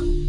you.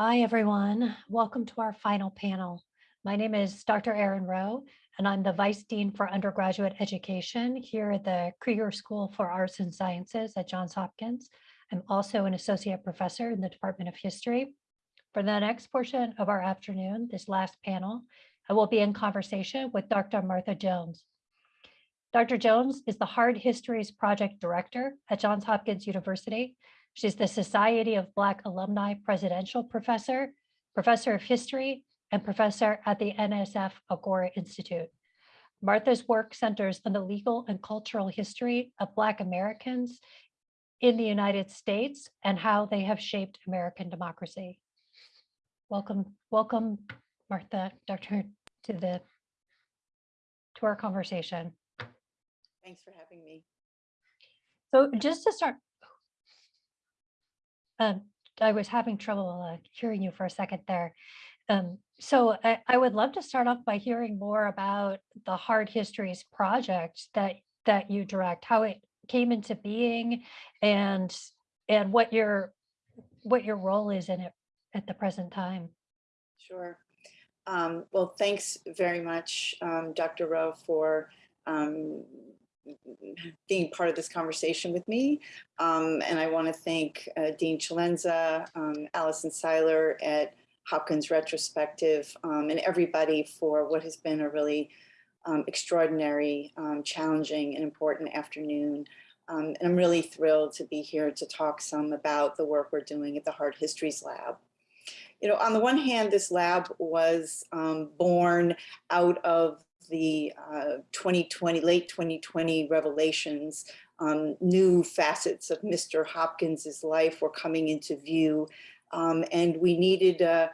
Hi, everyone. Welcome to our final panel. My name is Dr. Erin Rowe, and I'm the Vice Dean for Undergraduate Education here at the Krieger School for Arts and Sciences at Johns Hopkins. I'm also an Associate Professor in the Department of History. For the next portion of our afternoon, this last panel, I will be in conversation with Dr. Martha Jones. Dr. Jones is the Hard Histories Project Director at Johns Hopkins University She's the Society of Black Alumni Presidential Professor, Professor of History, and Professor at the NSF Agora Institute. Martha's work centers on the legal and cultural history of Black Americans in the United States and how they have shaped American democracy. Welcome, welcome, Martha, Dr. to the to our conversation. Thanks for having me. So just to start, um, I was having trouble uh, hearing you for a second there. Um, so I, I, would love to start off by hearing more about the Hard Histories project that that you direct, how it came into being, and and what your what your role is in it at the present time. Sure. Um, well, thanks very much, um, Dr. Rowe, for um, being part of this conversation with me. Um, and I want to thank uh, Dean Celenza, um, Allison Seyler at Hopkins Retrospective, um, and everybody for what has been a really um, extraordinary, um, challenging, and important afternoon. Um, and I'm really thrilled to be here to talk some about the work we're doing at the Hard Histories Lab. You know, on the one hand, this lab was born out of the uh, 2020, late 2020 revelations, um, new facets of Mr. Hopkins's life were coming into view. Um, and we needed a,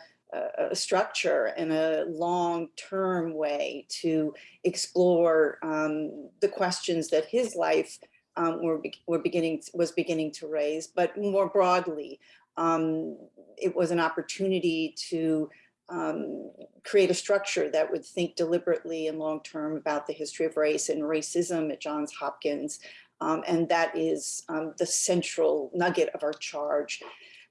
a, structure and a long-term way to explore um, the questions that his life um, were, were beginning was beginning to raise, but more broadly, um, it was an opportunity to um, create a structure that would think deliberately and long-term about the history of race and racism at Johns Hopkins. Um, and that is um, the central nugget of our charge.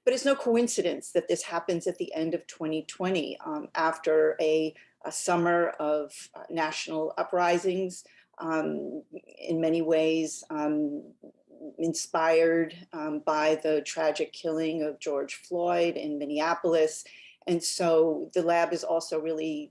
But it's no coincidence that this happens at the end of 2020 um, after a, a, summer of uh, national uprisings, um, in many ways um, inspired by the tragic killing of George Floyd in Minneapolis and so the lab is also really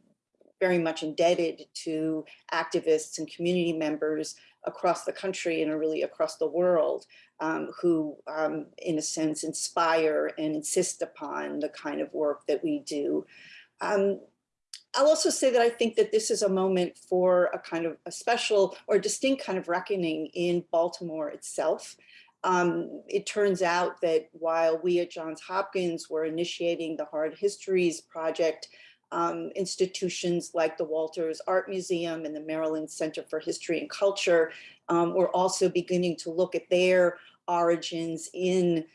very much indebted to activists and community members across the country and really across the world um, who, um, in a sense, inspire and insist upon the kind of work that we do. Um, I'll also say that I think that this is a moment for a kind of a special or distinct kind of reckoning in Baltimore itself. Um, it turns out that while we at Johns Hopkins were initiating the Hard Histories Project, um, institutions like the Walters Art Museum and the Maryland Center for History and Culture um, were also beginning to look at their origins in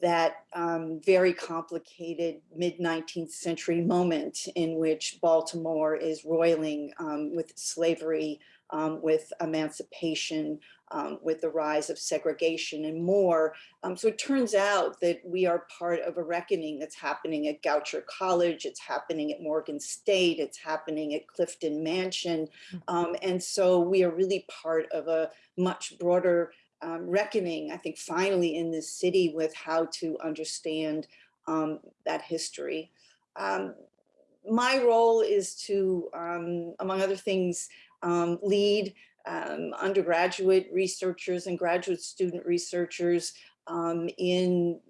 that um, very complicated mid 19th century moment in which Baltimore is roiling um, with slavery, um, with emancipation, um, with the rise of segregation and more. Um, so it turns out that we are part of a reckoning that's happening at Goucher College, it's happening at Morgan State, it's happening at Clifton Mansion. Hmm. Um, and so we are really part of a much broader um, reckoning, I think finally in this city with how to understand um, that history. Um, my role is to, among other things, lead um, undergraduate researchers and graduate student researchers um, in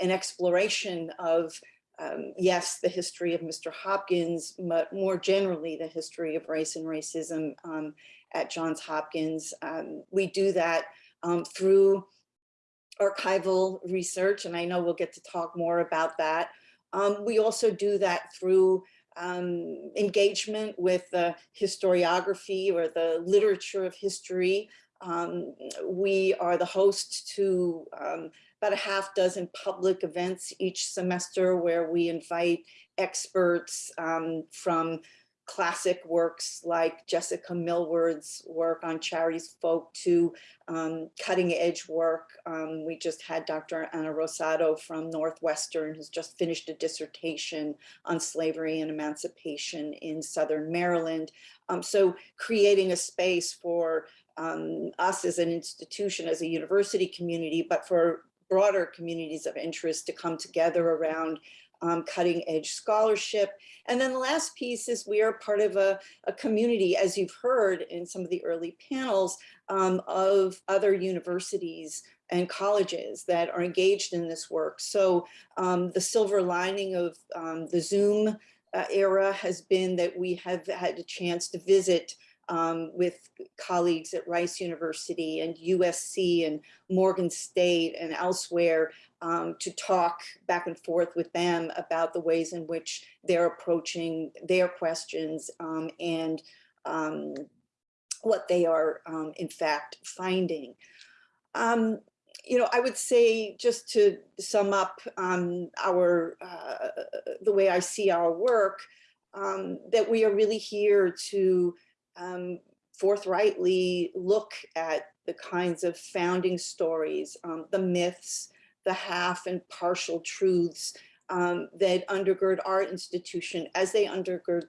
an exploration of, um, yes, the history of Mr. Hopkins, but more generally the history of race and racism um, at Johns Hopkins. Um, we do that um, through archival research, and I know we'll get to talk more about that, we also do that through um, engagement with the historiography or the literature of history. Um, we are the host to um, about a half dozen public events each semester where we invite experts um, from classic works like Jessica Millward's work on Charity's Folk to um, cutting edge work. Um, we just had Dr. Ana Rosado from Northwestern who's just finished a dissertation on slavery and emancipation in Southern Maryland. Um, so creating a space for um, us as an institution, as a university community, but for broader communities of interest to come together around um, cutting edge scholarship. And then the last piece is we are part of a, a community, as you've heard in some of the early panels, um, of other universities and colleges that are engaged in this work. So um, the silver lining of um, the Zoom uh, era has been that we have had a chance to visit um, with colleagues at Rice University and USC and Morgan State and elsewhere um, to talk back and forth with them about the ways in which they're approaching their questions um, and um, what they are um, in fact finding. Um, you know, I would say just to sum up our, uh, the way I see our work, that we are really here to forthrightly look at the kinds of founding stories, um, the myths, the half and partial truths um, that undergird our institution as they undergird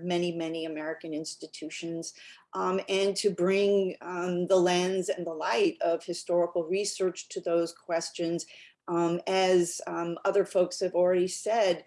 many, many American institutions, um, and to bring um, the lens and the light of historical research to those questions. Um, as other folks have already said,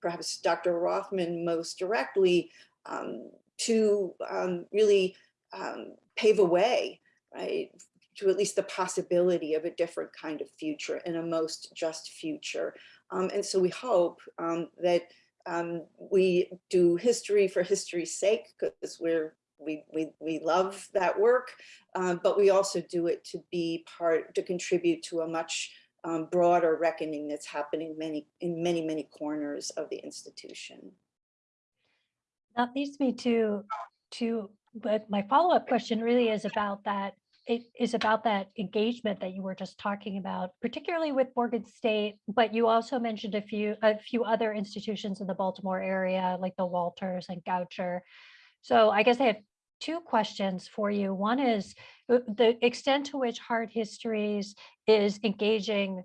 perhaps Dr. Rothman most directly, um, to um, really um, pave a way, right, to at least the possibility of a different kind of future and a most just future. Um, and so we hope um, that um, we do history for history's sake because we're we, we, we love that work, um, but we also do it to be part, to contribute to a much um, broader reckoning that's happening many, in many, many corners of the institution. That leads me to, to, but my follow-up question really is about that, it is about that engagement that you were just talking about, particularly with Morgan State, but you also mentioned a few, a few other institutions in the Baltimore area, like the Walters and Goucher. So I guess I have two questions for you. One is uh, the extent to which Hard Histories is engaging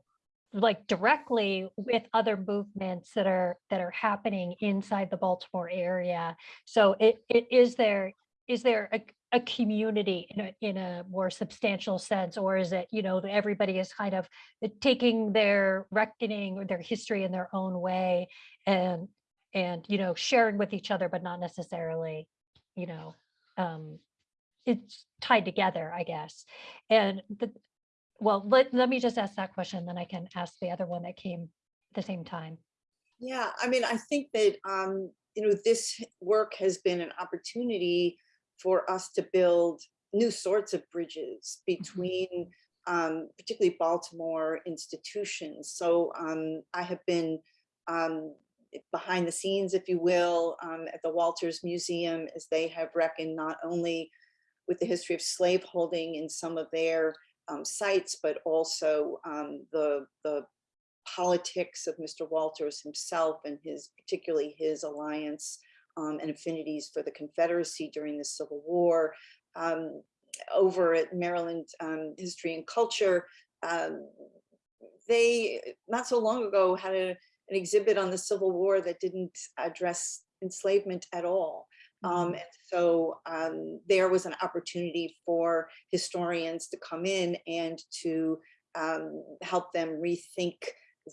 like directly with other movements that are that are happening inside the Baltimore area. So it, it is there is there a, a community in a in a more substantial sense, or is it you know everybody is kind of uh, taking their reckoning or their history in their own way and and you know sharing with each other, but not necessarily you know um, it's tied together, I guess. And the, well, let, let me just ask that question, then I can ask the other one that came at the same time. Yeah, I mean, I think that, um, you know, this work has been an opportunity for us to build new sorts of bridges mm-hmm. between um, particularly Baltimore institutions. So um, I have been um, behind the scenes, if you will, um, at the Walters Museum as they have reckoned not only with the history of slaveholding in some of their um, sites, but also um, the, the politics of Mr. Walters himself and his, particularly his alliance um, and affinities for the Confederacy during the Civil War. Um, over at Maryland um, History and Culture, um, they not so long ago had a, an exhibit on the Civil War that didn't address enslavement at all. Um, mm-hmm. and so um, there was an opportunity for historians to come in and to um, help them rethink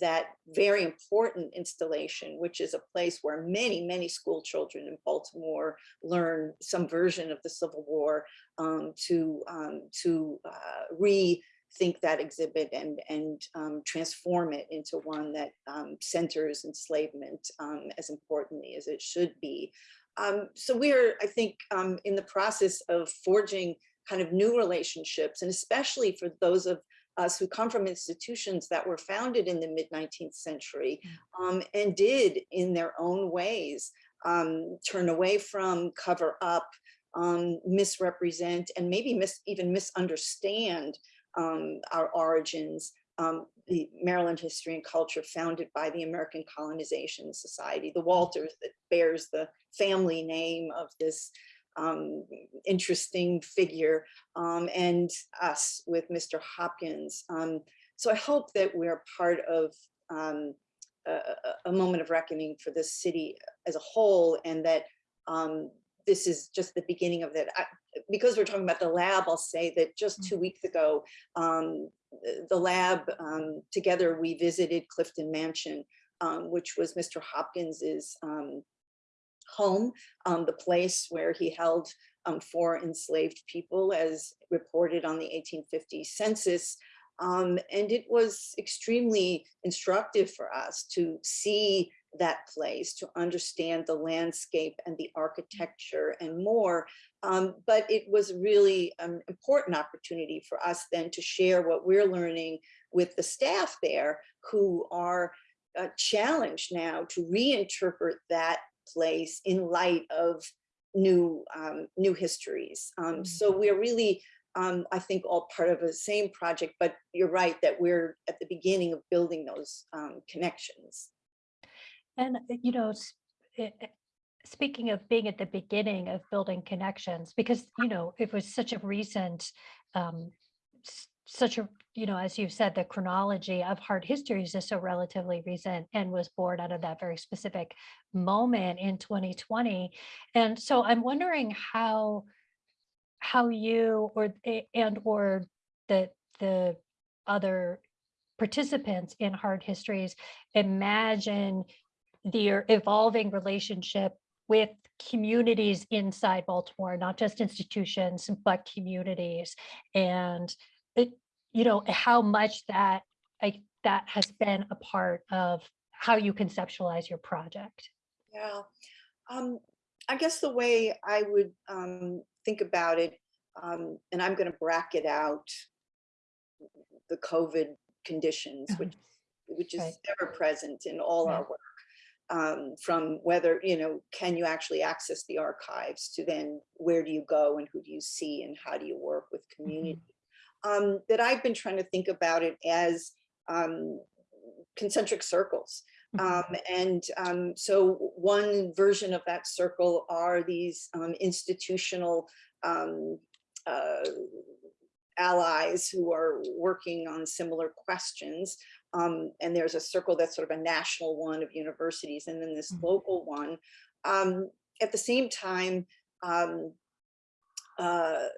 that very important installation, which is a place where many, many school children in Baltimore learn some version of the Civil War um, to, um, to uh, rethink that exhibit and, and um, transform it into one that um, centers enslavement um, as importantly as it should be. Um, so we're, I think, in the process of forging kind of new relationships, and especially for those of us who come from institutions that were founded in the mid 19th century um, and did in their own ways um, turn away from, cover up, um, misrepresent, and maybe mis even misunderstand um, our origins, um, the Maryland History and Culture founded by the American Colonization Society, the Walters that bears the family name of this um, interesting figure, um, and us with Mr. Hopkins. Um, so I hope that we're part of um, a, a, moment of reckoning for this city as a whole, and that um, this is just the beginning of that. I, because we're talking about the lab, I'll say that just two weeks ago, um, the lab together, we visited Clifton Mansion, which was Mr. Hopkins's home, um, the place where he held um, four enslaved people as reported on the 1850 census. Um, and it was extremely instructive for us to see that place, to understand the landscape and the architecture and more. Um, but it was really an important opportunity for us then to share what we're learning with the staff there who are uh, challenged now to reinterpret that place in light of new um, new histories. Um, mm. so we're really, um, I think, all part of the same project. But you're right that we're at the beginning of building those um, connections. And uh, you know, it, speaking of being at the beginning of building connections, because you know it was such a recent um, such a, you know, as you've said, the chronology of hard histories is so relatively recent and was born out of that very specific moment in 2020. And so I'm wondering how how you or eh, and or the the other participants in hard histories imagine the evolving relationship with communities inside Baltimore, not just institutions, but communities. And it, you know, how much that I, that has been a part of how you conceptualize your project. Yeah, um, I guess the way I would um, think about it, um, and I'm going to bracket out the COVID conditions, which which is right. ever present in all our work. Um, from whether, you know, can you actually access the archives to then where do you go and who do you see and how do you work with mm-hmm. community? Um, that I've been trying to think about it as um, concentric circles. Mm-hmm. Um, and um, so one version of that circle are these um, institutional um, uh, allies who are working on similar questions. Um, and there's a circle that's sort of a national one of universities and then this mm -hmm. local one. at the same time, uh,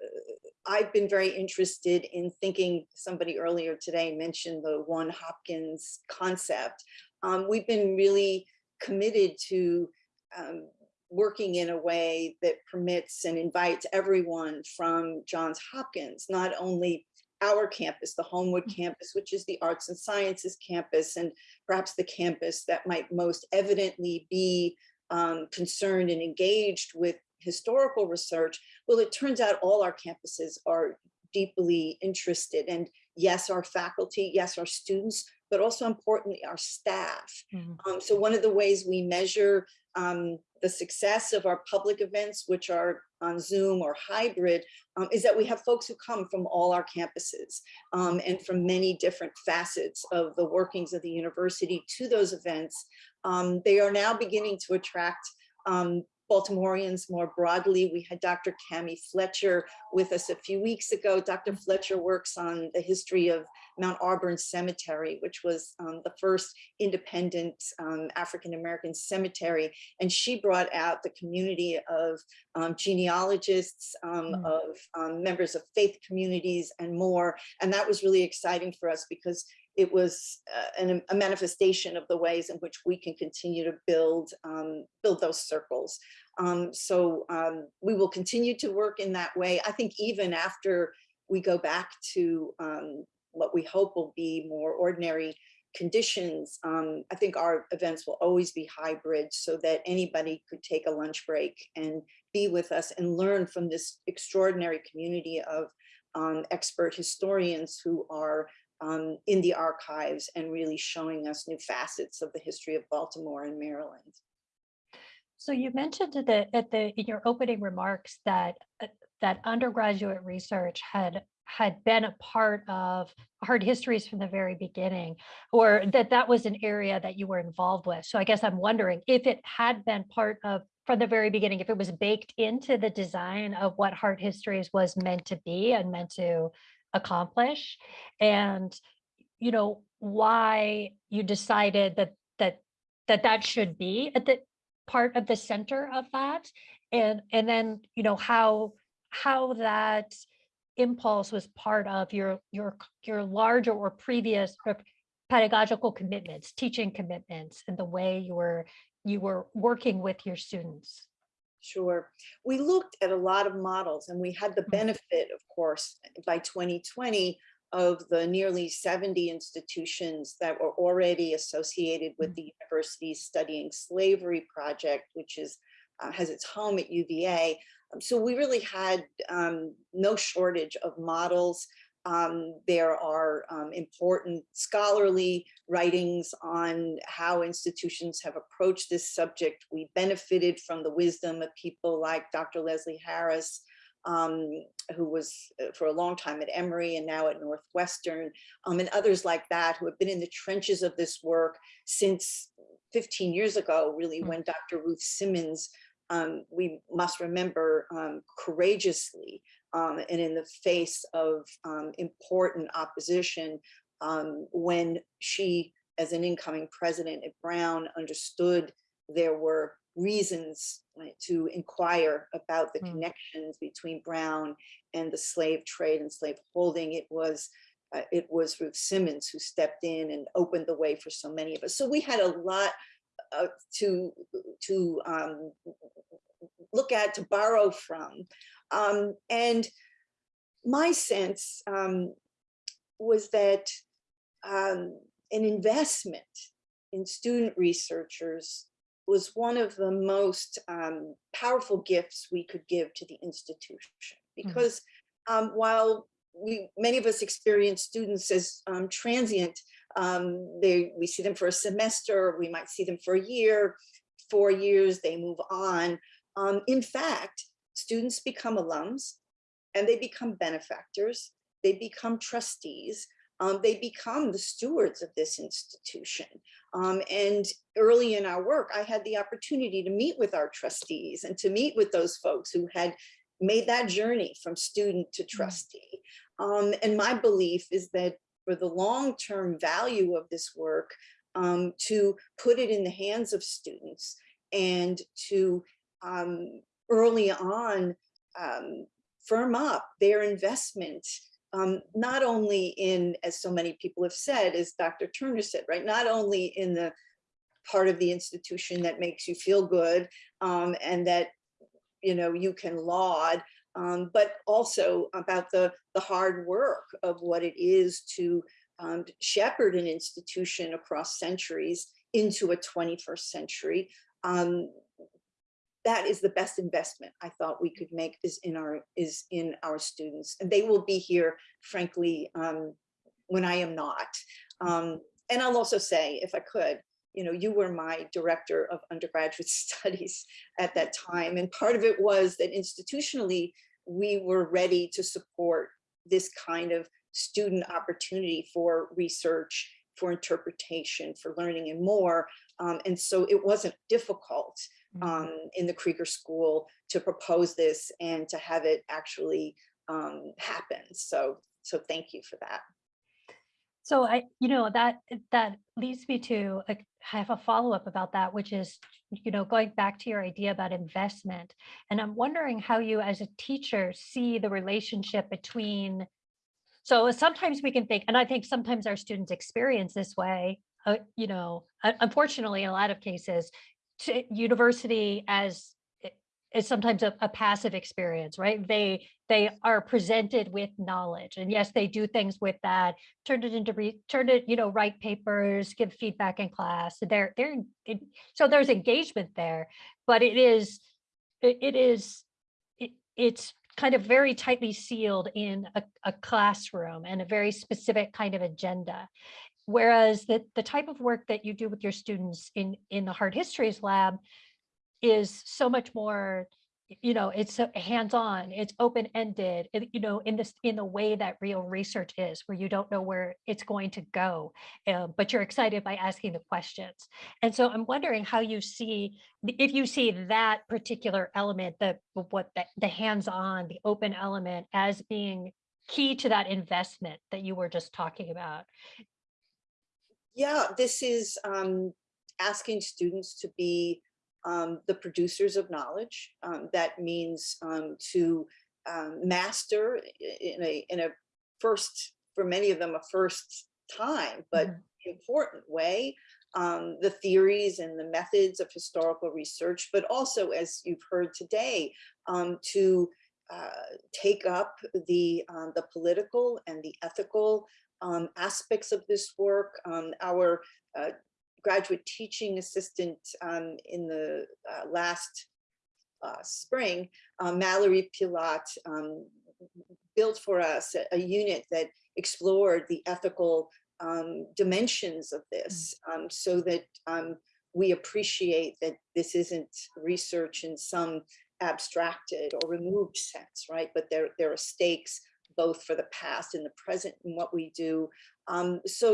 I've been very interested in thinking, somebody earlier today mentioned the one Hopkins concept. Um, we've been really committed to um, working in a way that permits and invites everyone from Johns Hopkins, not only our campus, the Homewood mm. campus, which is the arts and sciences campus, and perhaps the campus that might most evidently be um, concerned and engaged with historical research, well, it turns out all our campuses are deeply interested. And yes, our faculty, yes, our students, but also importantly, our staff. Mm -hmm. um, so one of the ways we measure um, the success of our public events, which are on Zoom or hybrid, um, is that we have folks who come from all our campuses um, and from many different facets of the workings of the university to those events. Um, they are now beginning to attract um, Baltimoreans more broadly. We had Dr. Kami Fletcher with us a few weeks ago. Dr. Fletcher works on the history of Mount Auburn Cemetery, which was um, the first independent um, African-American cemetery. And she brought out the community of um, genealogists, mm. of um, members of faith communities and more. And that was really exciting for us because it was uh, an, a manifestation of the ways in which we can continue to build um, build those circles. Um, so um, we will continue to work in that way. I think even after we go back to um, what we hope will be more ordinary conditions, um, I think our events will always be hybrid so that anybody could take a lunch break and be with us and learn from this extraordinary community of um, expert historians who are um, in the archives and really showing us new facets of the history of Baltimore and Maryland. So you mentioned at the, at the, in your opening remarks that, uh, that undergraduate research had, had been a part of hard histories from the very beginning, or that that was an area that you were involved with. So I guess I'm wondering if it had been part of, from the very beginning, if it was baked into the design of what hard histories was meant to be and meant to accomplish, and, you know, why you decided that, that, that that should be at the, part of the center of that and and then you know how how that impulse was part of your your your larger or previous pedagogical commitments teaching commitments and the way you were you were working with your students Sure. We looked at a lot of models and we had the Mm. benefit, of course, by 2020 of the nearly 70 institutions that were already associated with Mm. the Universities Studying Slavery Project, which is uh, has its home at UVA. Um, So we really had um, no shortage of models. Um, there are um, important scholarly writings on how institutions have approached this subject. We benefited from the wisdom of people like Dr. Leslie Harris, um, who was uh, for a long time at Emory and now at Northwestern, um, and others like that who have been in the trenches of this work since 15 years ago, really, Mm. when Dr. Ruth Simmons, um, we must remember, um, courageously um, and in the face of um, important opposition, um, when she, as an incoming president at Brown, understood there were reasons right, to inquire about the Mm. connections between Brown and the slave trade and slave holding. It was uh, it was Ruth Simmons who stepped in and opened the way for so many of us. So we had a lot uh, to to um, look at, to borrow from. Um, and my sense um, was that um, an investment in student researchers was one of the most um, powerful gifts we could give to the institution. Because um, while we many of us experience students as um, transient, um, they we see them for a semester, we might see them for a year, four years, they move on. Um, in fact, students become alums and they become benefactors, they become trustees, um, they become the stewards of this institution. Um, and early in our work, I had the opportunity to meet with our trustees and to meet with those folks who had made that journey from student to trustee. Um, and my belief is that for the long-term value of this work, um, to put it in the hands of students and to um, early on um, firm up their investment, um, not only in, as so many people have said, as Dr. Turner said, right, not only in the part of the institution that makes you feel good um, and that you know you can laud, um, but also about the the hard work of what it is to um, shepherd an institution across centuries into a 21st century. Um, that is the best investment I thought we could make is in our is in our students, and they will be here, frankly, um, when I am not. Um, and I'll also say, if I could, you know, you were my director of undergraduate studies at that time, and part of it was that institutionally we were ready to support this kind of student opportunity for research, for interpretation, for learning and more. Um, and so it wasn't difficult um, in the Krieger School to propose this and to have it actually um, happen. So, so thank you for that. So I, you know, that that leads me to uh, have a follow-up about that, which is, you know, going back to your idea about investment. And I'm wondering how you as a teacher see the relationship between, so sometimes we can think, and I think sometimes our students experience this way, uh, you know, unfortunately, in a lot of cases, university as is sometimes a, a passive experience, right? They they are presented with knowledge, and yes, they do things with that. Turn it into re, turn it, you know, write papers, give feedback in class. They're they're it, so there's engagement there, but it is it, it is it, it's kind of very tightly sealed in a, a classroom and a very specific kind of agenda. Whereas the, the type of work that you do with your students in, in the hard histories lab is so much more, you know, it's hands-on, it's open-ended, you know, in this, in the way that real research is, where you don't know where it's going to go, uh, but you're excited by asking the questions. And so I'm wondering how you see, if you see that particular element, the, what, the, the hands-on, the open element as being key to that investment that you were just talking about. Yeah, this is um, asking students to be um, the producers of knowledge. Um, that means um, to um, master in a in a first for many of them a first time, but Mhm. important way. Um, the theories and the methods of historical research, but also, as you've heard today, um, to uh, take up the um, the political and the ethical um, aspects of this work. Um, our uh, graduate teaching assistant um, in the uh, last uh, spring, uh, Mallory Pilat, um, built for us a, a unit that explored the ethical um, dimensions of this um, so that um, we appreciate that this isn't research in some abstracted or removed sense, right? But there, there are stakes both for the past and the present and what we do. Um, so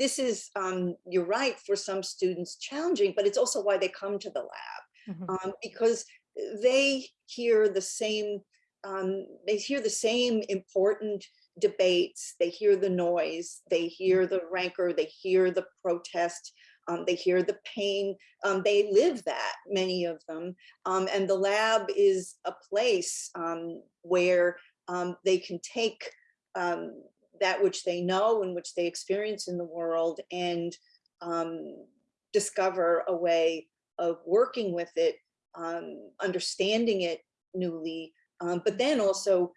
this is, um, you're right, for some students challenging, but it's also why they come to the lab Mhm. um, because they hear the same, um, they hear the same important debates, they hear the noise, they hear the rancor, they hear the protest, um, they hear the pain, um, they live that, many of them. Um, and the lab is a place um, where um, they can take um, that which they know and which they experience in the world and um, discover a way of working with it, um, understanding it newly, um, but then also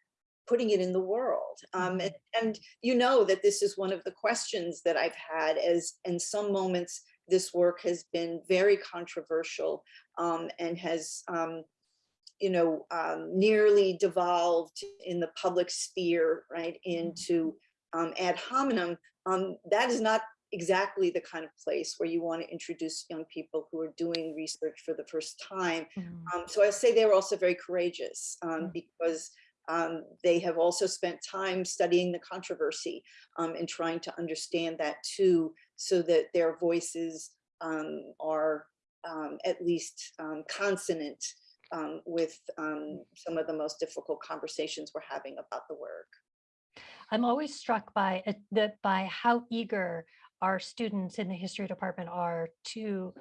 putting it in the world. Um, and, and you know that this is one of the questions that I've had as in some moments this work has been very controversial um, and has um, you know, um, nearly devolved in the public sphere, right, into um, ad hominem, um, that is not exactly the kind of place where you want to introduce young people who are doing research for the first time. Mhm. Um, so I say they were also very courageous um, Mm. because um, they have also spent time studying the controversy um, and trying to understand that too, so that their voices um, are um, at least um, consonant um, with um, some of the most difficult conversations we're having about the work. I'm always struck by it- the by how eager our students in the history department are to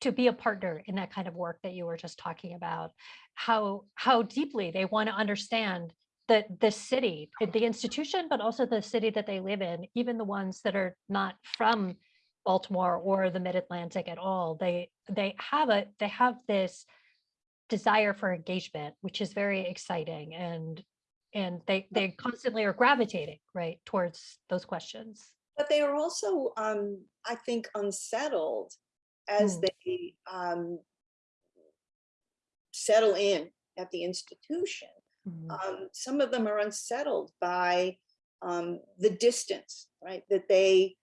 to be a partner in that kind of work that you were just talking about. How how deeply they want to understand the the city, uh, the institution, but also the city that they live in, even the ones that are not from Baltimore or the Mid-Atlantic at all. They they have a they have this desire for engagement, which is very exciting and and they they constantly are gravitating right towards those questions. But they are also, um, I think, unsettled as Mm. they um, settle in at the institution. Mhm. um, some of them are unsettled by um, the distance, right, that they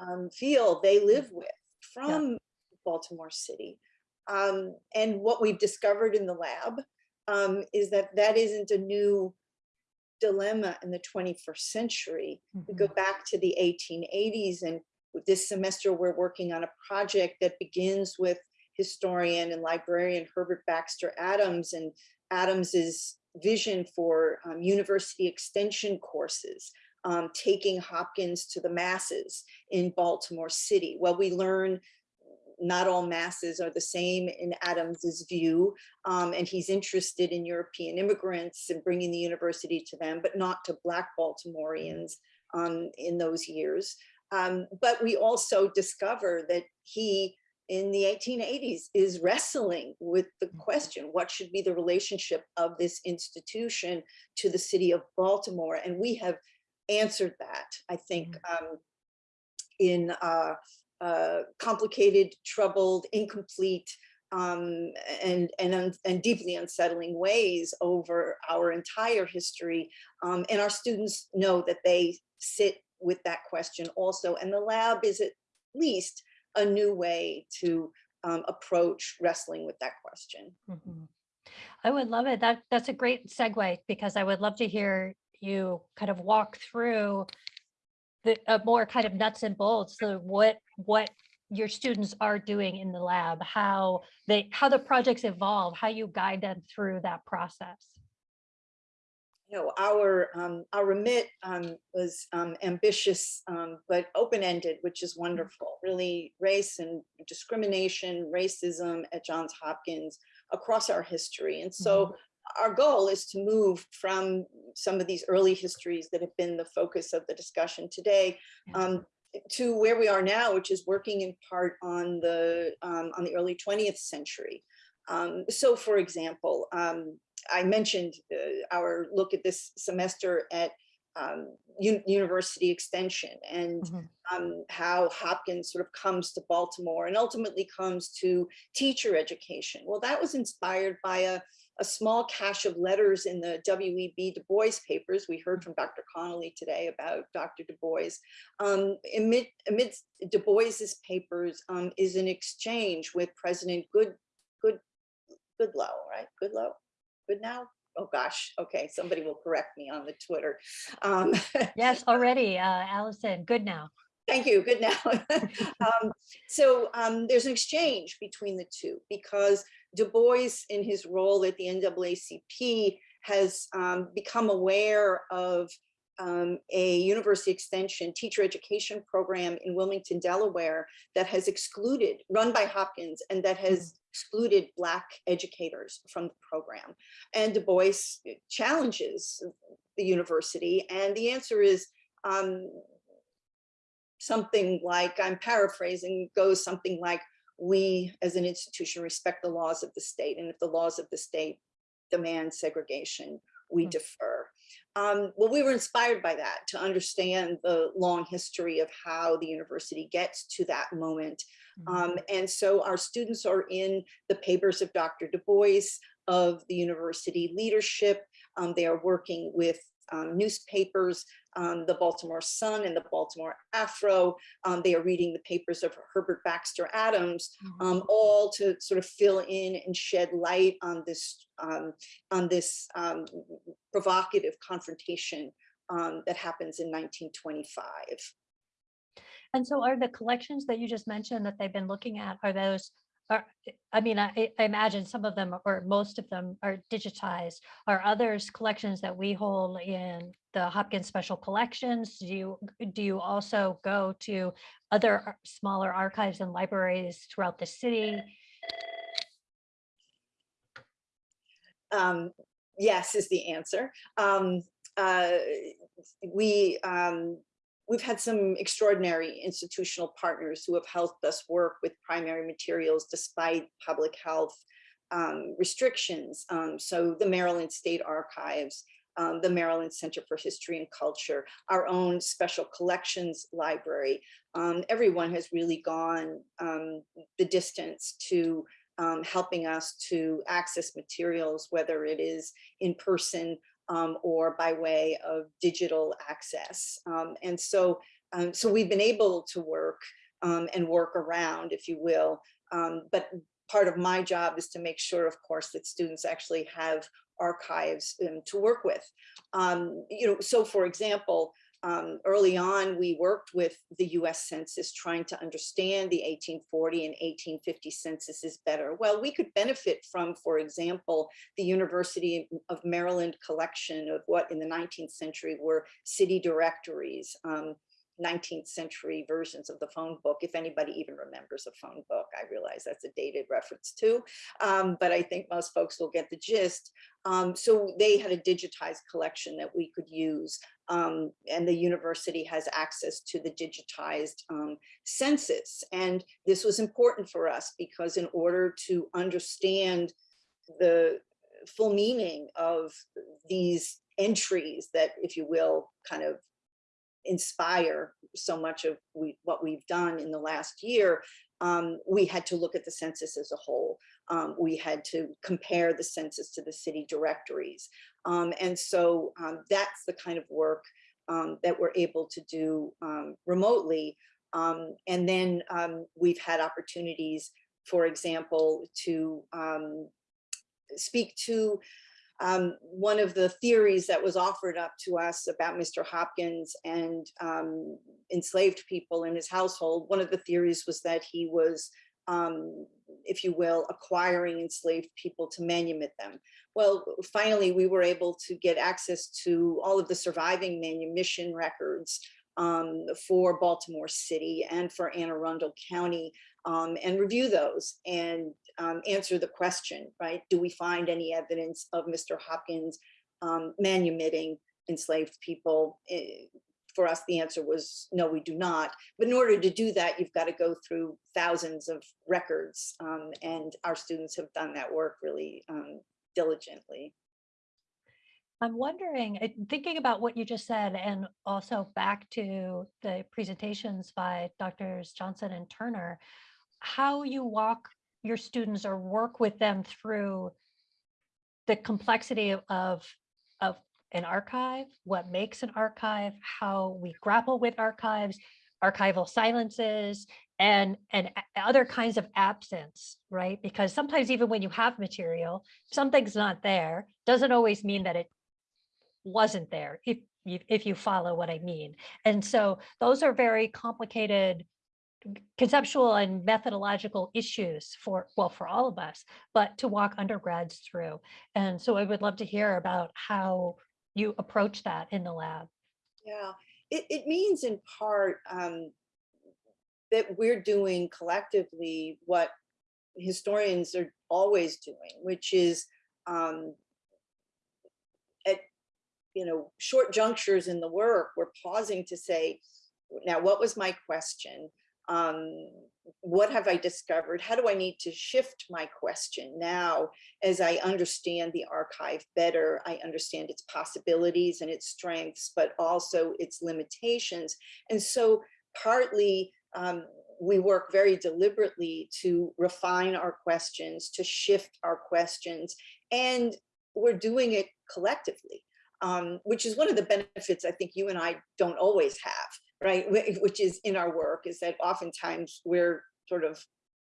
um, feel they live with from Baltimore City. Um, and what we've discovered in the lab um, is that that isn't a new dilemma in the 21st century. We go Mhm. back to the 1880s and this semester we're working on a project that begins with historian and librarian Herbert Baxter Adams and Adams's vision for um, university extension courses, um, taking Hopkins to the masses in Baltimore City. Well, we learn not all masses are the same in Adams's view, um, and he's interested in European immigrants and bringing the university to them, but not to Black Baltimoreans um, in those years. Um, but we also discover that he, in the 1880s, is wrestling with the question, what should be the relationship of this institution to the city of Baltimore? And we have answered that, I think, um, in uh, uh, complicated, troubled, incomplete, um, and, and, and deeply unsettling ways over our entire history. Um, and our students know that they sit with that question also. And the lab is at least a new way to um, approach wrestling with that question. Mhm. I would love it. That, that's a great segue because I would love to hear you kind of walk through the uh, more kind of nuts and bolts, so what, what your students are doing in the lab, how they, how the projects evolve, how you guide them through that process. you know, our um, our remit um, was um, ambitious um, but open-ended, which is wonderful. Really, race and discrimination, racism at Johns Hopkins across our history, and so our goal is to move from some of these early histories that have been the focus of the discussion today um, to where we are now, which is working in part on the um, on the early 20th century. Um, so, for example, um, I mentioned uh, our look at this semester at um, un- university extension and Mhm. um, how Hopkins sort of comes to Baltimore and ultimately comes to teacher education. Well, that was inspired by a, a small cache of letters in the W.E.B. Du Bois papers. We heard from Dr. Connolly today about Dr. Du Bois. Um, amid, amidst Du Bois's papers um, is an exchange with President Good, Good, Goodlow, right? Goodlow, Goodnow? Oh gosh, okay, somebody will correct me on the Twitter. Um, Yes, already, uh, Allison, Goodnow. Thank you, good now. um, so um, there's an exchange between the two because Du Bois in his role at the NAACP has um, become aware of um, a university extension teacher education program in Wilmington, Delaware that has excluded, run by Hopkins, and that has excluded Black educators from the program. And Du Bois challenges the university, and the answer is um, something like, I'm paraphrasing, goes something like, we as an institution respect the laws of the state, and if the laws of the state demand segregation, we Mm. defer. Um, well, we were inspired by that to understand the long history of how the university gets to that moment. Um, and so our students are in the papers of Dr. Du Bois, of the university leadership. Um, they are working with um, newspapers, um, the Baltimore Sun and the Baltimore Afro. Um, they are reading the papers of Herbert Baxter Adams, Mhm. um, all to sort of fill in and shed light on this um, on this um, provocative confrontation um, that happens in 1925. And so are the collections that you just mentioned that they've been looking at, are those, are, I mean, I, I imagine some of them or most of them are digitized. Are others collections that we hold in the Hopkins Special Collections? Do you, do you also go to other smaller archives and libraries throughout the city? Um, yes is the answer. Um, uh, we um, we've had some extraordinary institutional partners who have helped us work with primary materials despite public health um, restrictions. Um, so the Maryland State Archives, um, the Maryland Center for History and Culture, our own special collections library. Um, everyone has really gone um, the distance to um, helping us to access materials, whether it is in person um, or by way of digital access. Um, and so, um, so we've been able to work um, and work around, if you will. Um, but part of my job is to make sure, of course, that students actually have archives um, to work with. You know, so for example, um, early on, we worked with the US Census trying to understand the 1840 and 1850 censuses better. Well, we could benefit from, for example, the University of Maryland collection of what in the 19th century were city directories. Um, 19th century versions of the phone book, if anybody even remembers a phone book. I realize that's a dated reference too, um, but I think most folks will get the gist. Um, so they had a digitized collection that we could use um, and the university has access to the digitized um, census. And this was important for us because in order to understand the full meaning of these entries that, if you will, kind of inspire so much of we, what we've done in the last year, um, we had to look at the census as a whole. um, we had to compare the census to the city directories. Um, and so um, that's the kind of work um, that we're able to do um, remotely. Um, and then um, we've had opportunities, for example, to speak to one of the theories that was offered up to us about Mr. Hopkins and enslaved people in his household. One of the theories was that he was, um, if you will, acquiring enslaved people to manumit them. Well, finally, we were able to get access to all of the surviving manumission records um, for Baltimore City and for Anne Arundel County um, and review those and um, answer the question, right? Do we find any evidence of Mr. Hopkins um, manumitting enslaved people? For us, the answer was no, we do not. But in order to do that, you've got to go through thousands of records um, and our students have done that work really um, diligently. I'm wondering, thinking about what you just said and also back to the presentations by Drs. Johnson and Turner, how you walk your students or work with them through the complexity of, of an archive, what makes an archive, how we grapple with archives, archival silences, and, and other kinds of absence, right? Because sometimes even when you have material, something's not there, doesn't always mean that it wasn't there, if if you follow what I mean. And so those are very complicated conceptual and methodological issues for, well, for all of us, but to walk undergrads through. And so I would love to hear about how you approach that in the lab. Yeah, it, it means in part um, that we're doing collectively what historians are always doing, which is um, at you know short junctures in the work, we're pausing to say, now what was my question? Um, what have I discovered? How do I need to shift my question now as I understand the archive better? I understand its possibilities and its strengths, but also its limitations. And so partly um, we work very deliberately to refine our questions, to shift our questions, and we're doing it collectively, um, which is one of the benefits I think you and I don't always have right, which is in our work, is that oftentimes we're sort of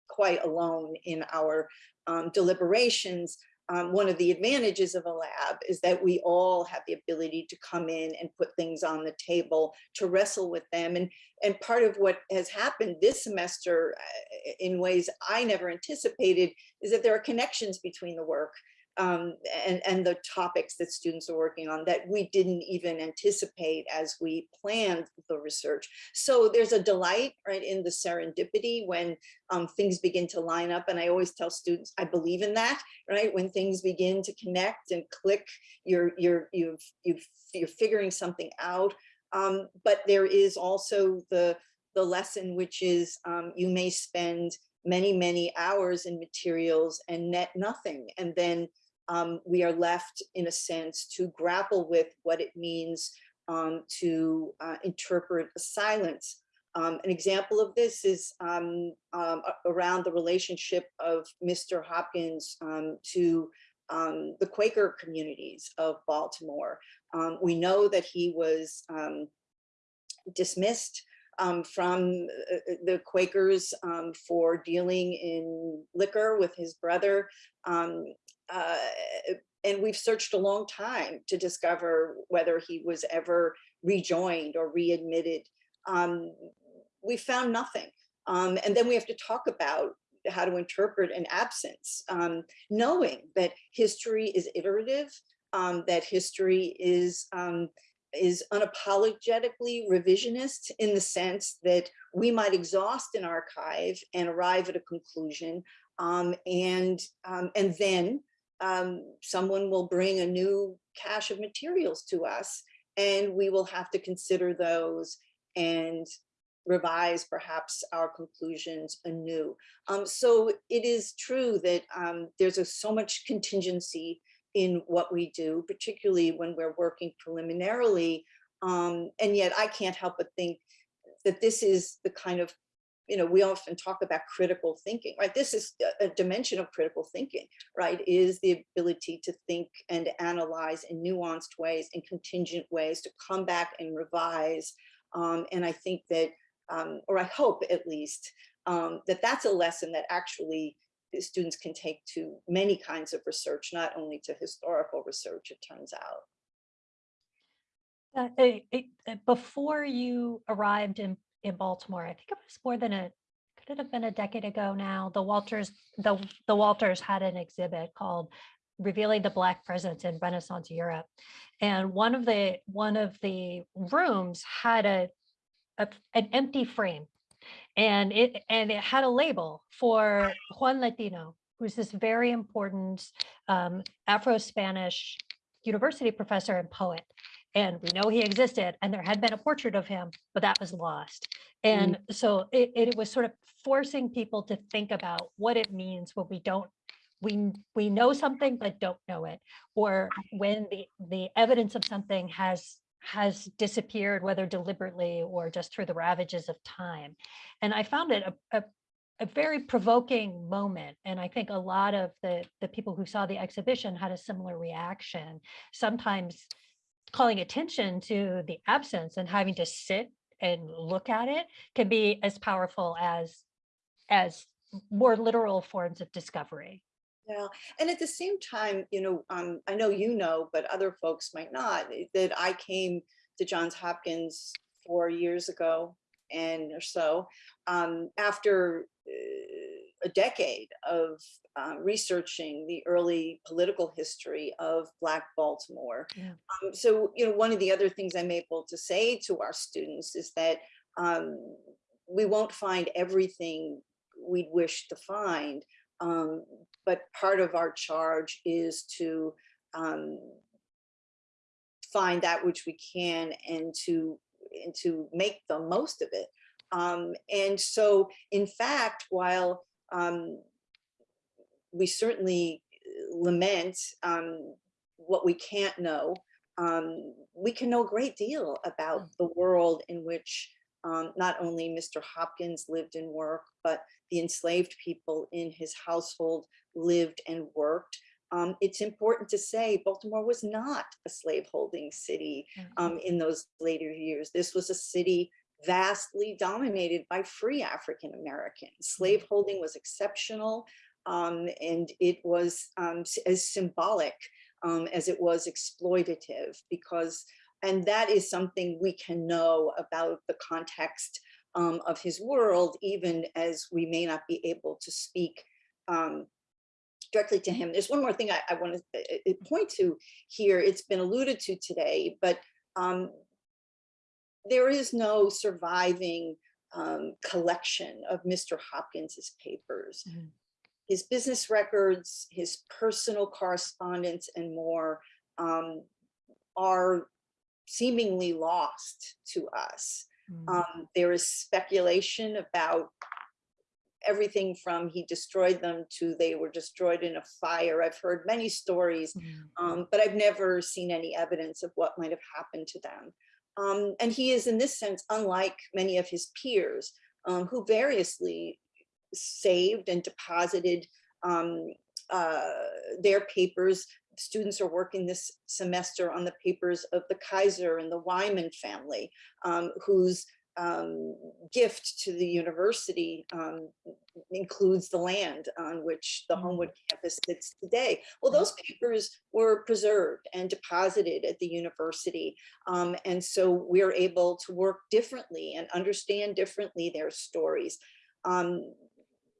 quite alone in our um, deliberations. Um, one of the advantages of a lab is that we all have the ability to come in and put things on the table to wrestle with them. And, and part of what has happened this semester uh, in ways I never anticipated is that there are connections between the work um, and, and the topics that students are working on that we didn't even anticipate as we planned the research. So there's a delight right in the serendipity when um, things begin to line up. And I always tell students, I believe in that, right? When things begin to connect and click, you're, you're, you've, you've, you're figuring something out. Um, but there is also the, the lesson, which is um, you may spend many, many hours in materials and net nothing. And then um, we are left in a sense to grapple with what it means um, to uh, interpret a silence. Um, an example of this is um, um, around the relationship of Mr. Hopkins um, to the Quaker communities of Baltimore. we know that he was dismissed um, from uh, the Quakers um, for dealing in liquor with his brother. Um, uh, and we've searched a long time to discover whether he was ever rejoined or readmitted. Um, we found nothing. Um, and then we have to talk about how to interpret an absence, um, knowing that history is iterative, um, that history is um, is unapologetically revisionist in the sense that we might exhaust an archive and arrive at a conclusion um, and um, and then um, someone will bring a new cache of materials to us and we will have to consider those and revise perhaps our conclusions anew. Um, so it is true that um, there's a, so much contingency in what we do, particularly when we're working preliminarily. Um, and yet I can't help but think that this is the kind of you know, we often talk about critical thinking, right? This is a- dimension of critical thinking, right? Is the ability to think and analyze in nuanced ways and contingent ways to come back and revise. Um, and I think that, um, or I hope at least, um, that that's a lesson that actually students can take to many kinds of research, not only to historical research, it turns out. Uh, eh, Before you arrived in, in Baltimore, I think it was more than a, could it have been a decade ago now? The Walters, the, the Walters had an exhibit called Revealing the Black Presence in Renaissance Europe. And one of the, one of the rooms had a, a- an empty frame. And it, and it had a label for Juan Latino, who's this very important um, Afro-Spanish university professor and poet. And we know he existed and there had been a portrait of him, but that was lost. Mm. And so it, it was sort of forcing people to think about what it means when we don't, we, we know something, but don't know it. Or when the, the evidence of something has, has disappeared, whether deliberately or just through the ravages of time. And I found it a, a, a very provoking moment. And I think a lot of the, the people who saw the exhibition had a similar reaction. Sometimes calling attention to the absence and having to sit and look at it can be as powerful as as more literal forms of discovery. Yeah, and at the same time, you know, um, I know you know, but other folks might not, eh, that I came to Johns Hopkins four years ago and or so, um, after uh, a decade of uh, researching the early political history of Black Baltimore. Yeah. Um, so, you know, one of the other things I'm able to say to our students is that um, we won't find everything we'd wish to find, um, but part of our charge is to um, find that which we can and to and to make the most of it. Um, and so, in fact, while um, we certainly uh, lament um, what we can't know, um, we can know a great deal about the world in which um, not only Mr. Hopkins lived and worked, but the enslaved people in his household lived and worked. Um, it's important to say Baltimore was not a slaveholding city um, in those later years. This was a city vastly dominated by free African Americans. Slaveholding was exceptional um, and it was um, as symbolic um, as it was exploitative because, and that is something we can know about the context um, of his world, even as we may not be able to speak um, directly to him. There's one more thing I, I want to point to here. It's been alluded to today, but um, there is no surviving um, collection of Mr. Hopkins's papers. Mhm. His business records, his personal correspondence and more um, are seemingly lost to us. Mm. Um, there is speculation about everything from he destroyed them to they were destroyed in a fire. I've heard many stories, Mm. um, but I've never seen any evidence of what might have happened to them. Um, and he is in this sense, unlike many of his peers um, who variously saved and deposited um, uh, their papers. Students are working this semester on the papers of the Keyser and the Wyman family, um, whose um, gift to the university um, includes the land on which the Mm. Homewood campus sits today. Well, those papers were preserved and deposited at the university. Um, and so we're able to work differently and understand differently their stories. Um,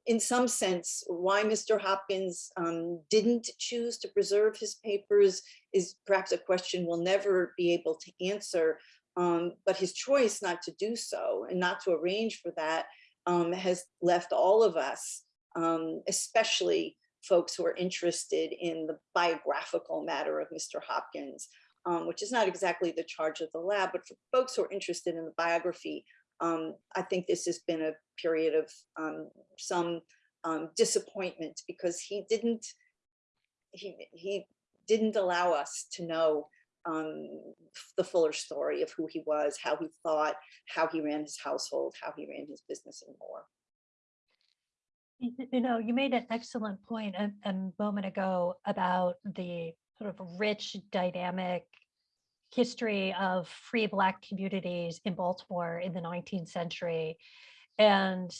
in some sense, why Mr. Hopkins um, didn't choose to preserve his papers is perhaps a question we'll never be able to answer. Um, but his choice not to do so and not to arrange for that um, has left all of us, um, especially folks who are interested in the biographical matter of Mr. Hopkins, um, which is not exactly the charge of the lab, but for folks who are interested in the biography, um, I think this has been a period of um, some disappointment because he didn't he he didn't allow us to know um, the fuller story of who he was, how he thought, how he ran his household, how he ran his business and more. You know, you made an excellent point a, a moment ago about the sort of rich, dynamic history of free Black communities in Baltimore in the 19th century. And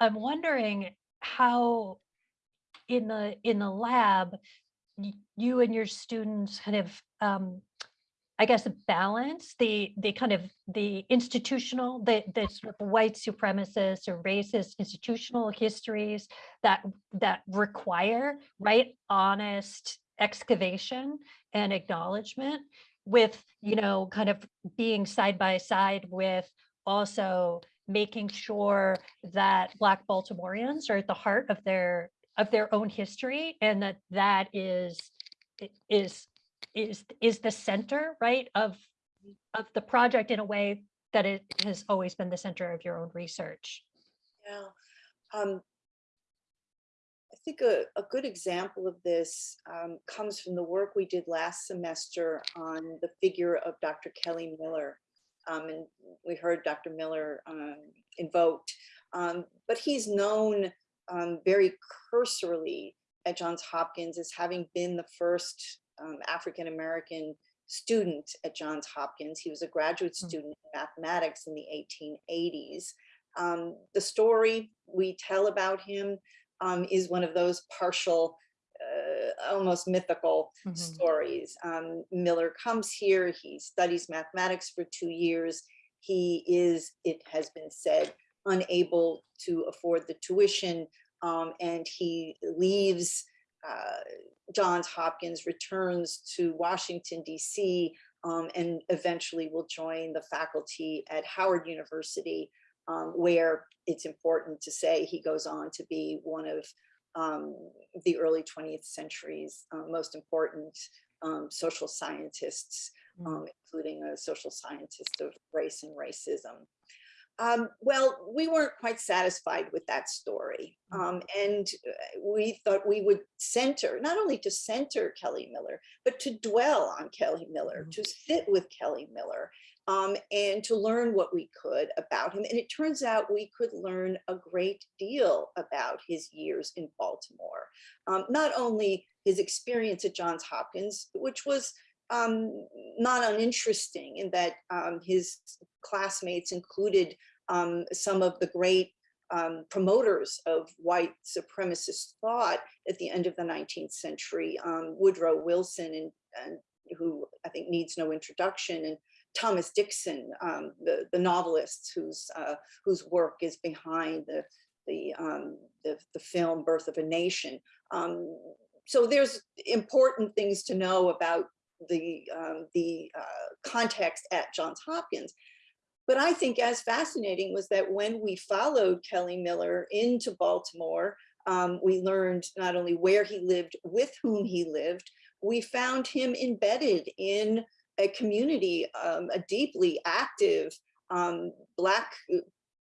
I'm wondering how in the in the lab, you and your students kind of um, I guess balance the the kind of the institutional, the the sort of white supremacist or racist institutional histories that that require right honest excavation and acknowledgement with you know kind of being side by side with also making sure that black baltimoreans are at the heart of their of their own history and that that is is is is the center right of of the project in a way that it has always been the center of your own research Yeah. Um, I think a, a good example of this um, comes from the work we did last semester on the figure of Dr. Kelly Miller. Um, and we heard Dr. Miller um, invoked, um, but he's known um, very cursorily at Johns Hopkins as having been the first um, African-American student at Johns Hopkins. He was a graduate Mm. student in mathematics in the 1880s. Um, the story we tell about him um, is one of those partial, uh, almost mythical Mhm. stories. Um, Miller comes here, he studies mathematics for two years. He is, it has been said, unable to afford the tuition um, and he leaves uh, Johns Hopkins, returns to Washington, DC, um, and eventually will join the faculty at Howard University, um, where it's important to say he goes on to be one of um, the early 20th century's uh, most important um, social scientists, Mm. um, including a social scientist of race and racism. Um, well, we weren't quite satisfied with that story. Mm. Um, and uh, we thought we would center, not only to center Kelly Miller, but to dwell on Kelly Miller, Mhm. to sit with Kelly Miller, um, and to learn what we could about him. And it turns out we could learn a great deal about his years in Baltimore. Um, not only his experience at Johns Hopkins, which was um, not uninteresting in that um, his classmates included um, some of the great um, promoters of white supremacist thought at the end of the 19th century, um, Woodrow Wilson, and, and who I think needs no introduction, and Thomas Dixon, um, the, the novelist whose, uh, whose work is behind the, the, the, the film Birth of a Nation. So there's important things to know about the, um, the uh, context at Johns Hopkins. But I think as fascinating was that when we followed Kelly Miller into Baltimore, um, we learned not only where he lived, with whom he lived, we found him embedded in a community, um, a deeply active um, Black uh,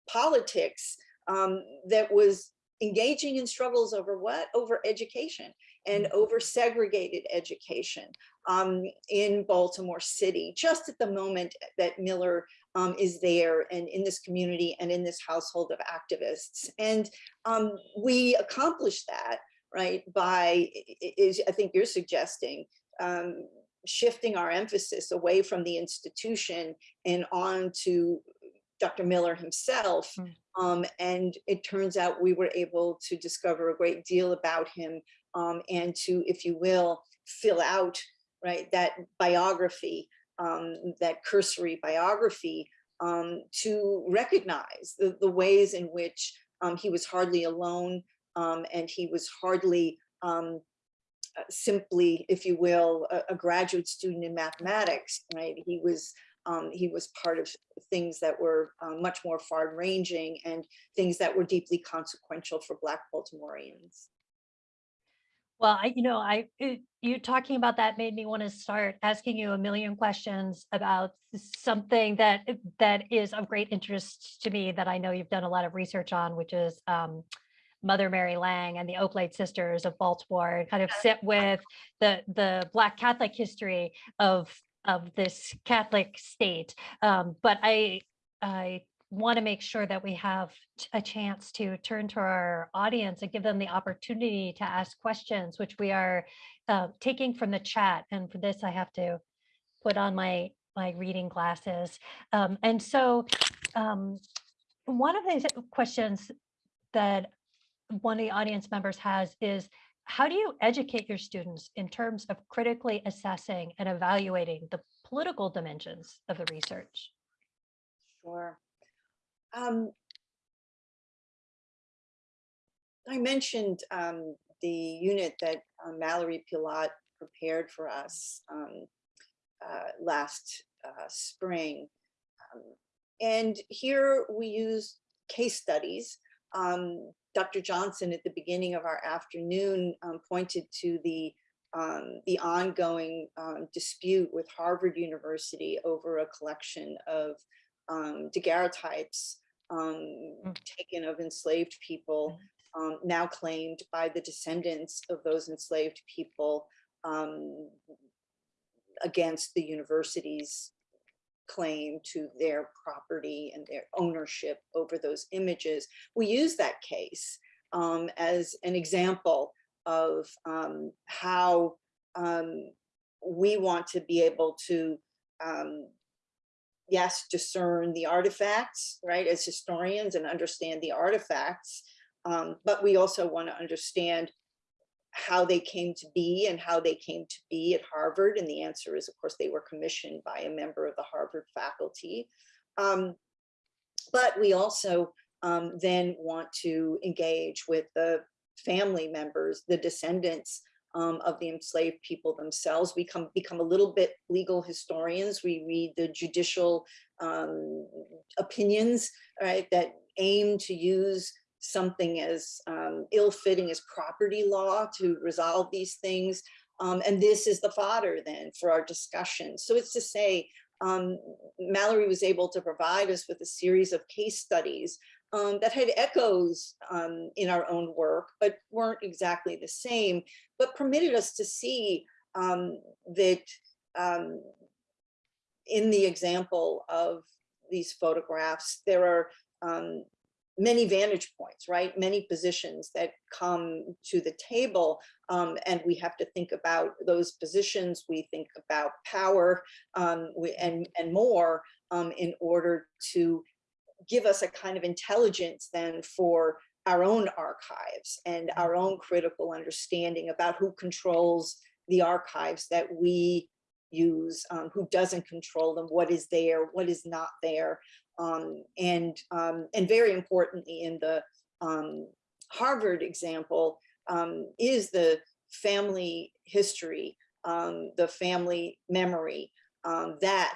politics um, that was engaging in struggles over what? Over education and over segregated education um, in Baltimore City, just at the moment that Miller um, is there and in this community and in this household of activists. And um, we accomplished that, right, by, is I think you're suggesting, um, shifting our emphasis away from the institution and on to Dr. Miller himself. Mm. Um, and it turns out we were able to discover a great deal about him um, and to, if you will, fill out right that biography, um, that cursory biography, um, to recognize the, the ways in which um, he was hardly alone um, and he was hardly um, uh, simply, if you will, a, a graduate student in mathematics, right? He was um, he was part of things that were uh, much more far-ranging and things that were deeply consequential for Black Baltimoreans. Well, I, you know, I, it- you talking about that made me want to start asking you a million questions about something that, that is of great interest to me that I know you've done a lot of research on, which is um, Mother Mary Lange and the Oblate Sisters of Baltimore, and kind of sit with the, the Black Catholic history of, of this Catholic state. Um, But I, I want to make sure that we have a chance to turn to our audience and give them the opportunity to ask questions, which we are uh, taking from the chat. And for this, I have to put on my my reading glasses. Um, and so um, one of the questions that one of the audience members has is how do you educate your students in terms of critically assessing and evaluating the political dimensions of the research? Sure. Um, I mentioned um, the unit that uh, Mallory Pilat prepared for us um, uh, last uh, spring. Um, and here we use case studies. Um, Dr. Johnson at the beginning of our afternoon um, pointed to the um, the ongoing um, dispute with Harvard University over a collection of um, daguerreotypes um, Mm. taken of enslaved people, um, now claimed by the descendants of those enslaved people um, against the university's claim to their property and their ownership over those images. We use that case um, as an example of um, how um, we want to be able to, um, yes, discern the artifacts, right, as historians and understand the artifacts, um, but we also want to understand how they came to be and how they came to be at Harvard. And the answer is, of course, they were commissioned by a member of the Harvard faculty. Um, but we also um, then want to engage with the family members, the descendants um, of the enslaved people themselves. We come, become a little bit legal historians. We read the judicial um, opinions, right, that aim to use something as um, ill-fitting as property law to resolve these things. Um, and this is the fodder then for our discussion. So it's to say, um, Mallory was able to provide us with a series of case studies um, that had echoes um, in our own work, but weren't exactly the same, but permitted us to see um, that um, in the example of these photographs, there are um, many vantage points, right? Many positions that come to the table um, and we have to think about those positions. We think about power um, we, and, and more um, in order to give us a kind of intelligence then for our own archives and our own critical understanding about who controls the archives that we use, um, who doesn't control them, what is there, what is not there. Um, and, um, and very importantly in the um, Harvard example um, is the family history, um, the family memory, that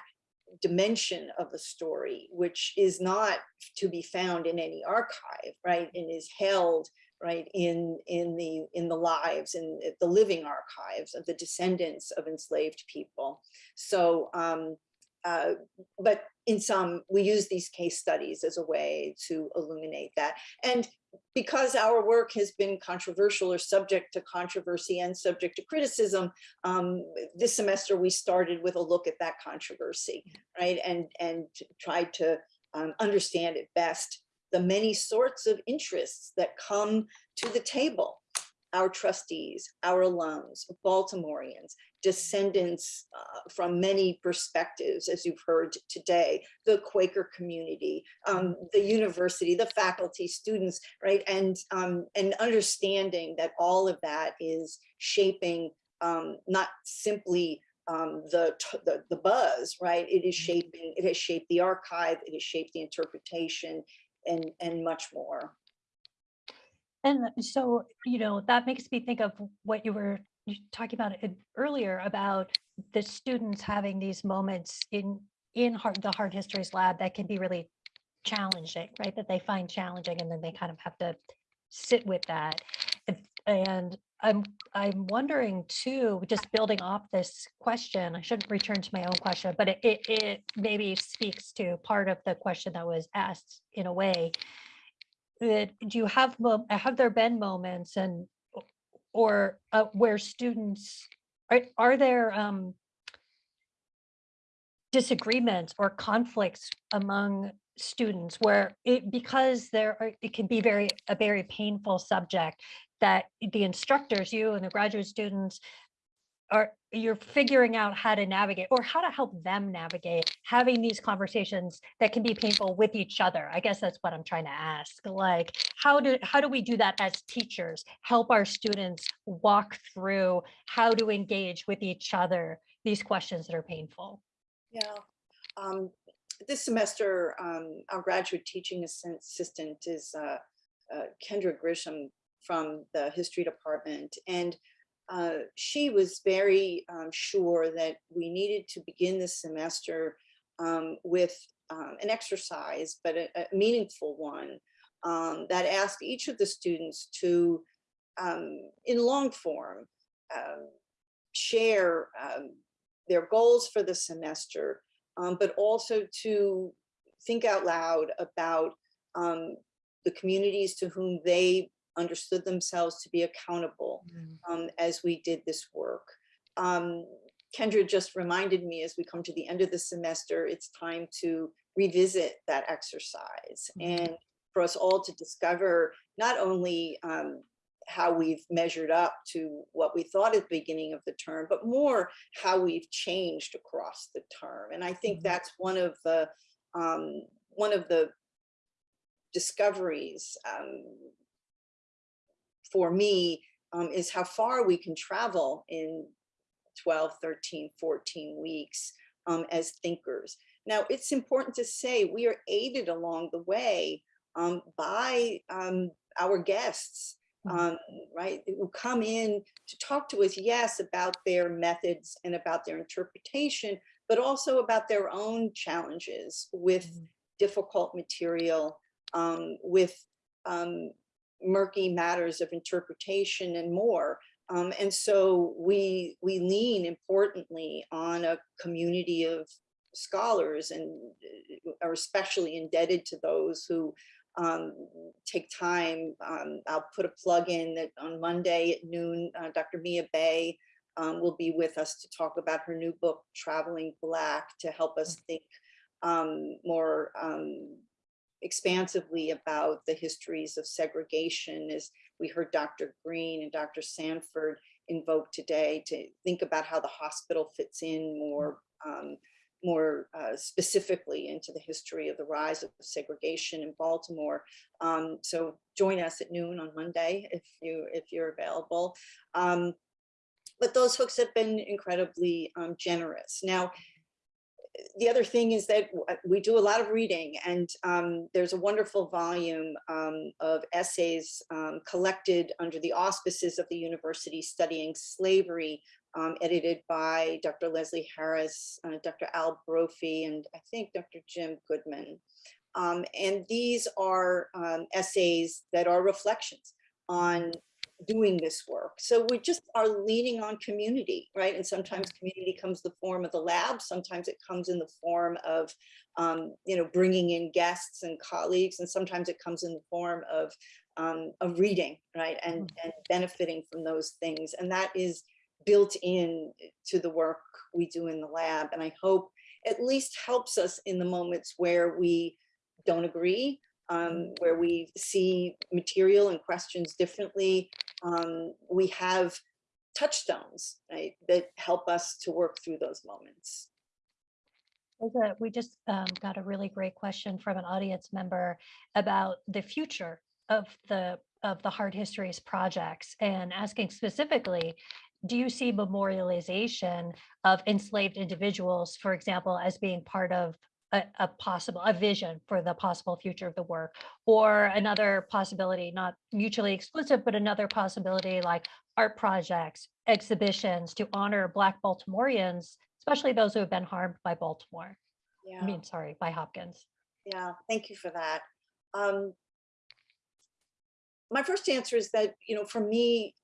dimension of the story, which is not to be found in any archive, right, and is held right in in the in the lives and the living archives of the descendants of enslaved people. So, um, uh, but in some, we use these case studies as a way to illuminate that. And because our work has been controversial or subject to controversy and subject to criticism, um, this semester we started with a look at that controversy, right? And, and tried to um, understand it best, the many sorts of interests that come to the table our trustees, our alums, Baltimoreans, descendants uh, from many perspectives, as you've heard today, the Quaker community, um, the university, the faculty, students, right? And, um, and understanding that all of that is shaping um, not simply um, the, the, the buzz, right? It is shaping, it has shaped the archive, it has shaped the interpretation and, and much more. And so, you know, that makes me think of what you were talking about it earlier about the students having these moments in in hard, the hard histories lab that can be really challenging, right? That they find challenging and then they kind of have to sit with that. And, I'm I'm wondering too, just building off this question, I shouldn't return to my own question, but it, it, it maybe speaks to part of the question that was asked in a way that do you have have there been moments and or uh, where students are are there um disagreements or conflicts among students where it, because there are, it can be very, a very painful subject that the instructors, you and the graduate students are, you're figuring out how to navigate or how to help them navigate having these conversations that can be painful with each other. I guess that's what I'm trying to ask. Like, how do, how do we do that as teachers? Help our students walk through how to engage with each other, these questions that are painful. Yeah. Um, this semester, um, our graduate teaching assistant is uh, uh, Kendra Grisham from the history department. And uh, she was very um, sure that we needed to begin this semester um, with um, an exercise, but a, a meaningful one um, that asked each of the students to, um, in long form, um, share their goals for the semester, but also to think out loud about the communities to whom they understood themselves to be accountable um, as we did this work. Um, Kendra just reminded me as we come to the end of the semester, it's time to revisit that exercise Mhm. and for us all to discover not only um, how we've measured up to what we thought at the beginning of the term, but more how we've changed across the term. And I think Mhm. that's one of the um, one of the discoveries um, for me um, is how far we can travel in 12, 13, 14 weeks um, as thinkers. Now, it's important to say we are aided along the way um, by um, our guests, Mhm. um, right, who come in to talk to us, yes, about their methods and about their interpretation, but also about their own challenges with Mhm. difficult material, um, with um, murky matters of interpretation and more. Um, and so we we lean importantly on a community of scholars and uh, are especially indebted to those who um, take time. Um, I'll put a plug in that on Monday at noon, uh, Dr. Mia Bay um, will be with us to talk about her new book, Traveling Black, to help us think um, more um, expansively about the histories of segregation as we heard Dr. Green and Dr. Sanford invoke today to think about how the hospital fits in more um, more uh, specifically into the history of the rise of segregation in Baltimore. Um, so join us at noon on Monday if you if you're available. Um, but those folks have been incredibly um, generous. Now, the other thing is that we do a lot of reading and um, there's a wonderful volume um, of essays um, collected under the auspices of the university studying slavery, um, edited by Dr. Leslie Harris, uh, Dr. Al Brophy, and I think Dr. Jim Goodman. Um, and these are um, essays that are reflections on doing this work. So we just are leaning on community, right? And sometimes community comes the form of the lab. Sometimes it comes in the form of, um, you know, bringing in guests and colleagues. And sometimes it comes in the form of, um, of reading, right? And, and benefiting from those things. And that is built in to the work we do in the lab. And I hope at least helps us in the moments where we don't agree, um, where we see material and questions differently. Um, we have touchstones, right, that help us to work through those moments. We just um, got a really great question from an audience member about the future of the of the hard histories projects and asking specifically, do you see memorialization of enslaved individuals, for example, as being part of a, a possible a vision for the possible future of the work or another possibility not mutually exclusive but another possibility like art projects exhibitions to honor black baltimoreans especially those who have been harmed by baltimore Yeah. i mean sorry by hopkins Yeah, thank you for that. Um, my first answer is that, you know, for me,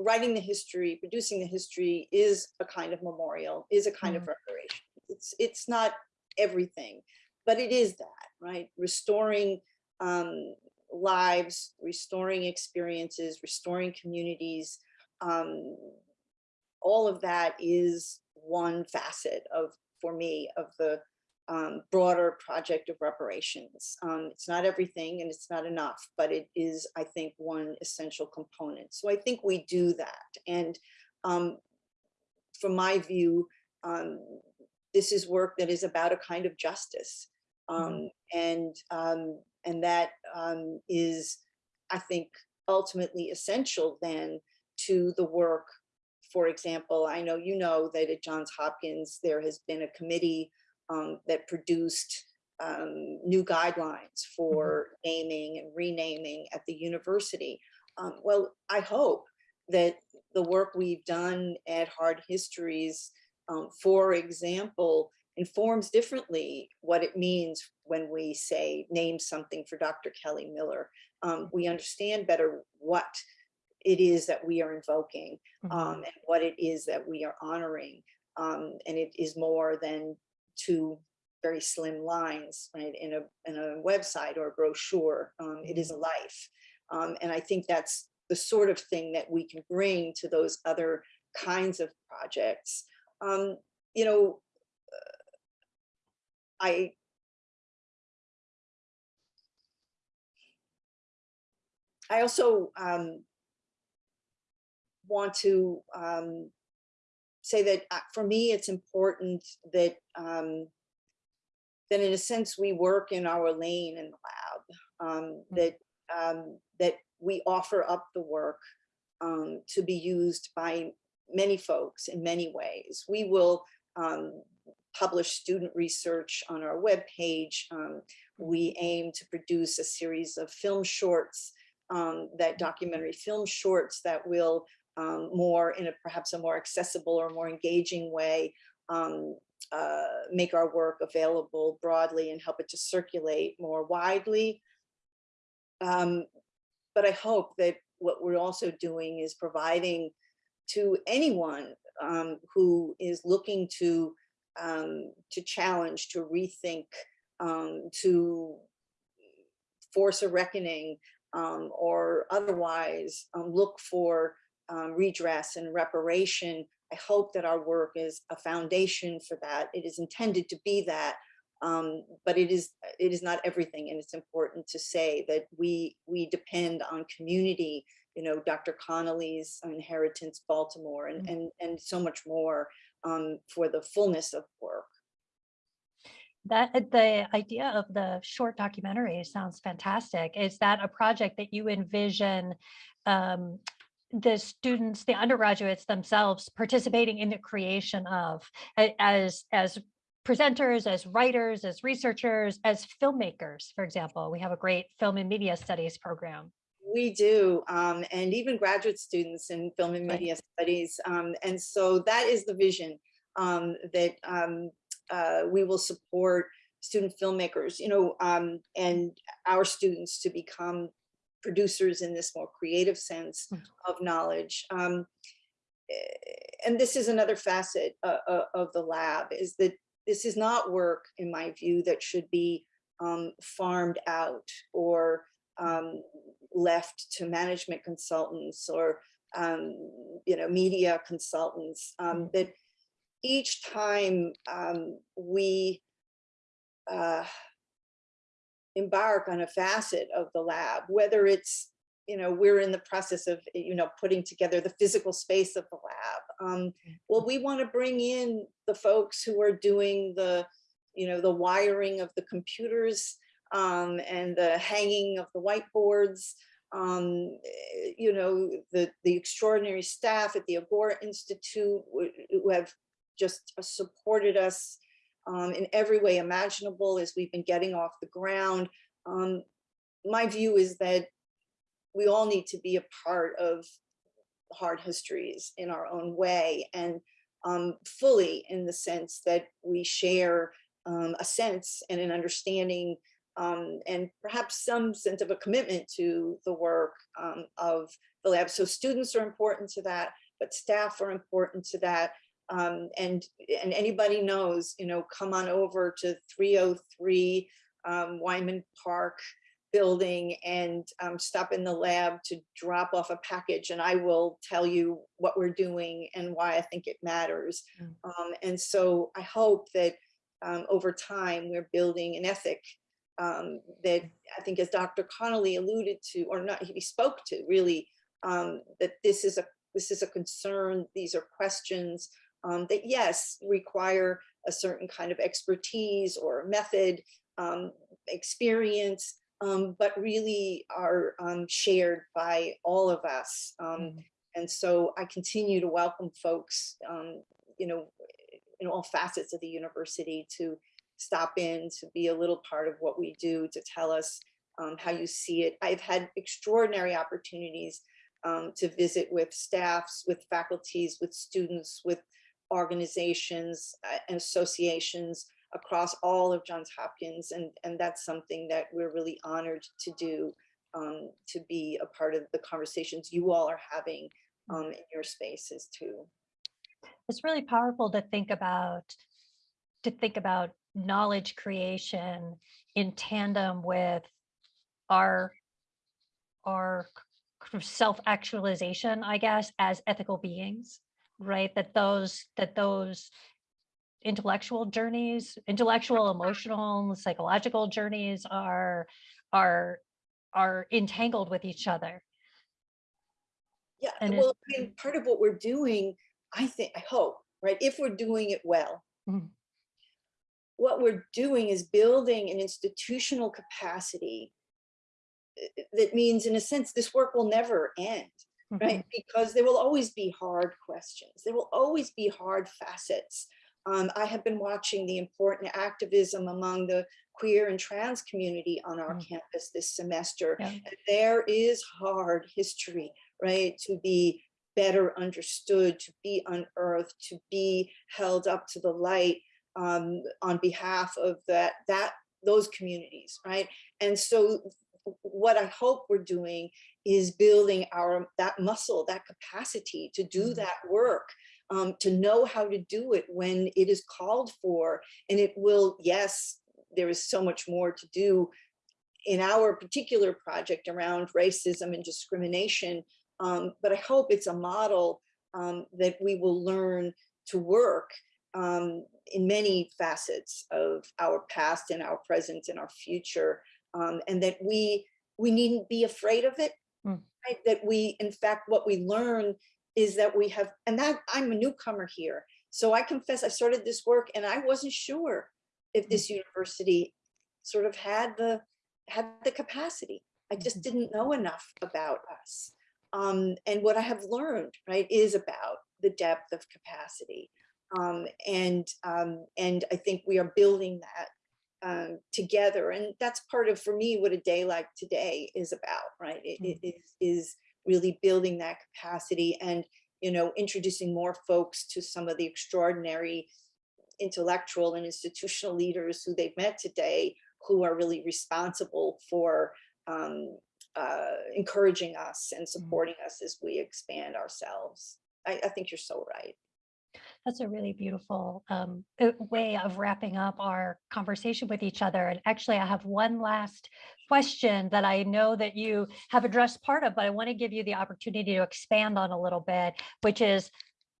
writing the history, producing the history is a kind of memorial, is a kind of reparation. It's it's not everything, but it is that, right? Restoring um, lives, restoring experiences, restoring communities. Um, all of that is one facet of, for me, of the um, broader project of reparations. Um, it's not everything and it's not enough, but it is, I think, one essential component. So I think we do that. And um, from my view, um, this is work that is about a kind of justice. Um, and, um, and that um, is, I think, ultimately essential then to the work. For example, I know you know that at Johns Hopkins, there has been a committee um, that produced um, new guidelines for naming and renaming at the university. Um, well, I hope that the work we've done at Hard Histories, um, for example, informs differently what it means when we say name something for Dr. Kelly Miller. Um, we understand better what it is that we are invoking um, and what it is that we are honoring. Um, and it is more than two very slim lines right, in, a, in a website or a brochure. Um, it is a life. Um, and I think that's the sort of thing that we can bring to those other kinds of projects. Um, you know, uh, I I also um, want to um, say that uh, for me, it's important that um, that in a sense we work in our lane in the lab, um, that um, that we offer up the work um, to be used by many folks in many ways. We will um, publish student research on our webpage. Um, we aim to produce a series of film shorts, um, that documentary film shorts that will um, more in a perhaps a more accessible or more engaging way um, uh, make our work available broadly and help it to circulate more widely. Um, but I hope that what we're also doing is providing to anyone um, who is looking to um, to challenge, to rethink, um, to force a reckoning, um, or otherwise um, look for um, redress and reparation. I hope that our work is a foundation for that. It is intended to be that, but it is it is not everything. And it's important to say that we we depend on community, you know, Dr. Connolly's Inheritance Baltimore and, Mm. and, and so much more um, for the fullness of work. That, uh, the idea of the short documentary sounds fantastic. Is that a project that you envision um, the students, the undergraduates themselves participating in the creation of as, as presenters, as writers, as researchers, as filmmakers, for example? We have a great film and media studies program. We do, um, and even graduate students in film and Right. media studies. Um, and so that is the vision um, that um, uh, we will support student filmmakers, you know, um, and our students to become producers in this more creative sense Mm. of knowledge. Um, eh, and this is another facet uh, uh, of the lab is that this is not work, in my view, that should be um, farmed out or um, left to management consultants or um, you know media consultants. Um, that each time um, we uh, embark on a facet of the lab, whether it's you know we're in the process of you know putting together the physical space of the lab. Um, well, we want to bring in the folks who are doing the you know the wiring of the computers um, and the hanging of the whiteboards. Um, eh, you know the the extraordinary staff at the Agora Institute who have just supported us um, in every way imaginable as we've been getting off the ground. Um, my view is that we all need to be a part of hard histories in our own way and um, fully in the sense that we share um, a sense and an understanding um, and perhaps some sense of a commitment to the work um, of the lab. So students are important to that, but staff are important to that. Um, and, and anybody knows, you know, come on over to 303 um, Wyman Park building and um, stop in the lab to drop off a package and I will tell you what we're doing and why I think it matters. Mm. Um, and so I hope that um, over time, we're building an ethic um, that I think as Dr. Connolly alluded to, or not, he spoke to really, um, that this is a this is a concern, these are questions um, that yes, require a certain kind of expertise or method, um, experience, um, but really are um, shared by all of us. Um, Mhm. And so I continue to welcome folks, um, you know, in all facets of the university to stop in, to be a little part of what we do, to tell us um, how you see it. I've had extraordinary opportunities um, to visit with staffs, with faculties, with students, with organizations uh, and associations across all of Johns Hopkins. And, and that's something that we're really honored to do, um, to be a part of the conversations you all are having um, in your spaces too. It's really powerful to think about, to think about knowledge creation in tandem with our, our self-actualization, I guess, as ethical beings, right? That those, that those intellectual journeys, intellectual, emotional, psychological journeys are, are, are entangled with each other. Yeah, And well, I mean, part of what we're doing, I think, I hope, right, if we're doing it well, Mhm. What we're doing is building an institutional capacity uh, that means, in a sense, this work will never end, right? Because there will always be hard questions. There will always be hard facets. Um, I have been watching the important activism among the queer and trans community on our Mm. campus this semester. Yeah. And there is hard history, right? To be better understood, to be unearthed, to be held up to the light um, on behalf of that, that, those communities, right? And so what I hope we're doing is building our, that muscle, that capacity to do Mhm. that work, um, to know how to do it when it is called for. And it will, yes, there is so much more to do in our particular project around racism and discrimination. Um, but I hope it's a model um, that we will learn to work um, in many facets of our past and our present and our future. Um, and that we we needn't be afraid of it. Mm. Right? That we, in fact, what we learn is that we have, and that I'm a newcomer here. So I confess I started this work and I wasn't sure if this university sort of had the had the capacity. I just Mhm. didn't know enough about us. Um, and what I have learned, right, is about the depth of capacity. Um, and um, and I think we are building that um, together. And that's part of, for me, what a day like today is about, right? It, it is, is really building that capacity and, you know, introducing more folks to some of the extraordinary intellectual and institutional leaders who they've met today who are really responsible for um, uh, encouraging us and supporting us as we expand ourselves. I, I think you're so right. That's a really beautiful um, way of wrapping up our conversation with each other. And actually, I have one last question that I know that you have addressed part of, but I want to give you the opportunity to expand on a little bit, which is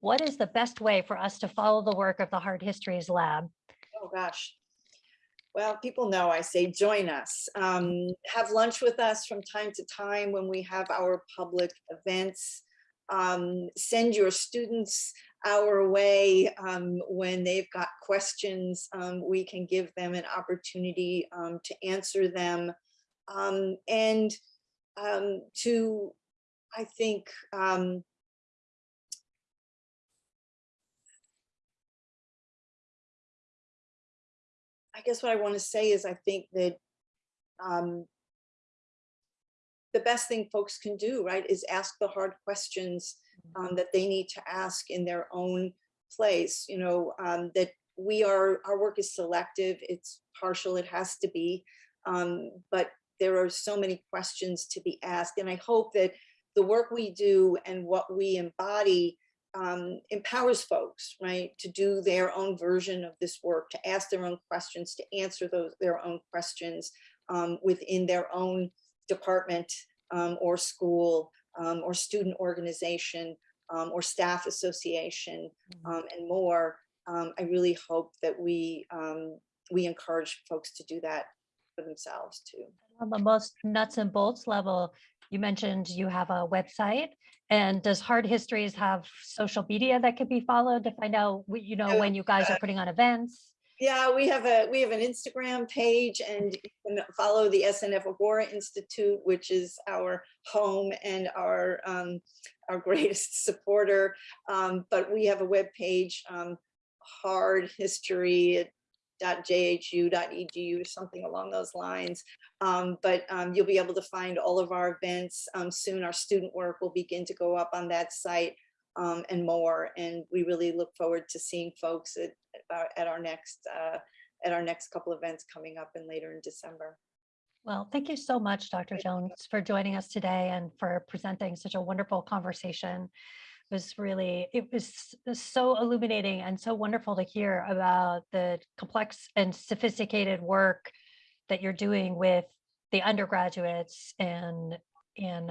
what is the best way for us to follow the work of the Hard Histories Lab? Oh, gosh. Well, people know I say join us. Um, have lunch with us from time to time when we have our public events. Um, send your students our way um, when they've got questions. Um, we can give them an opportunity um, to answer them. Um, and to, I think, I guess what I want to say is I think that um, the best thing folks can do, right, is ask the hard questions um, that they need to ask in their own place. You know, um, that we are, our work is selective, it's partial, it has to be, um, but there are so many questions to be asked. And I hope that the work we do and what we embody um, empowers folks, right, to do their own version of this work, to ask their own questions, to answer those their own questions um, within their own department um, or school um, or student organization um, or staff association um, and more. um, I really hope that we um, we encourage folks to do that for themselves too. On the most nuts and bolts level, you mentioned you have a website. And does Hard Histories have social media that could be followed to find out, you know, when you guys are putting on events? Yeah, we have a we have an Instagram page and you can follow the SNF Agora Institute, which is our home and our um, our greatest supporter. Um, but we have a web page, um, hard history jhu.edu, something along those lines. Um, but um, you'll be able to find all of our events um, soon. Our student work will begin to go up on that site um, and more. And we really look forward to seeing folks at our- at our next uh, at our next couple events coming up and later in December. Well, thank you so much, Dr. Jones, for joining us today and for presenting such a wonderful conversation. It was really, it was so illuminating and so wonderful to hear about the complex and sophisticated work that you're doing with the undergraduates and, and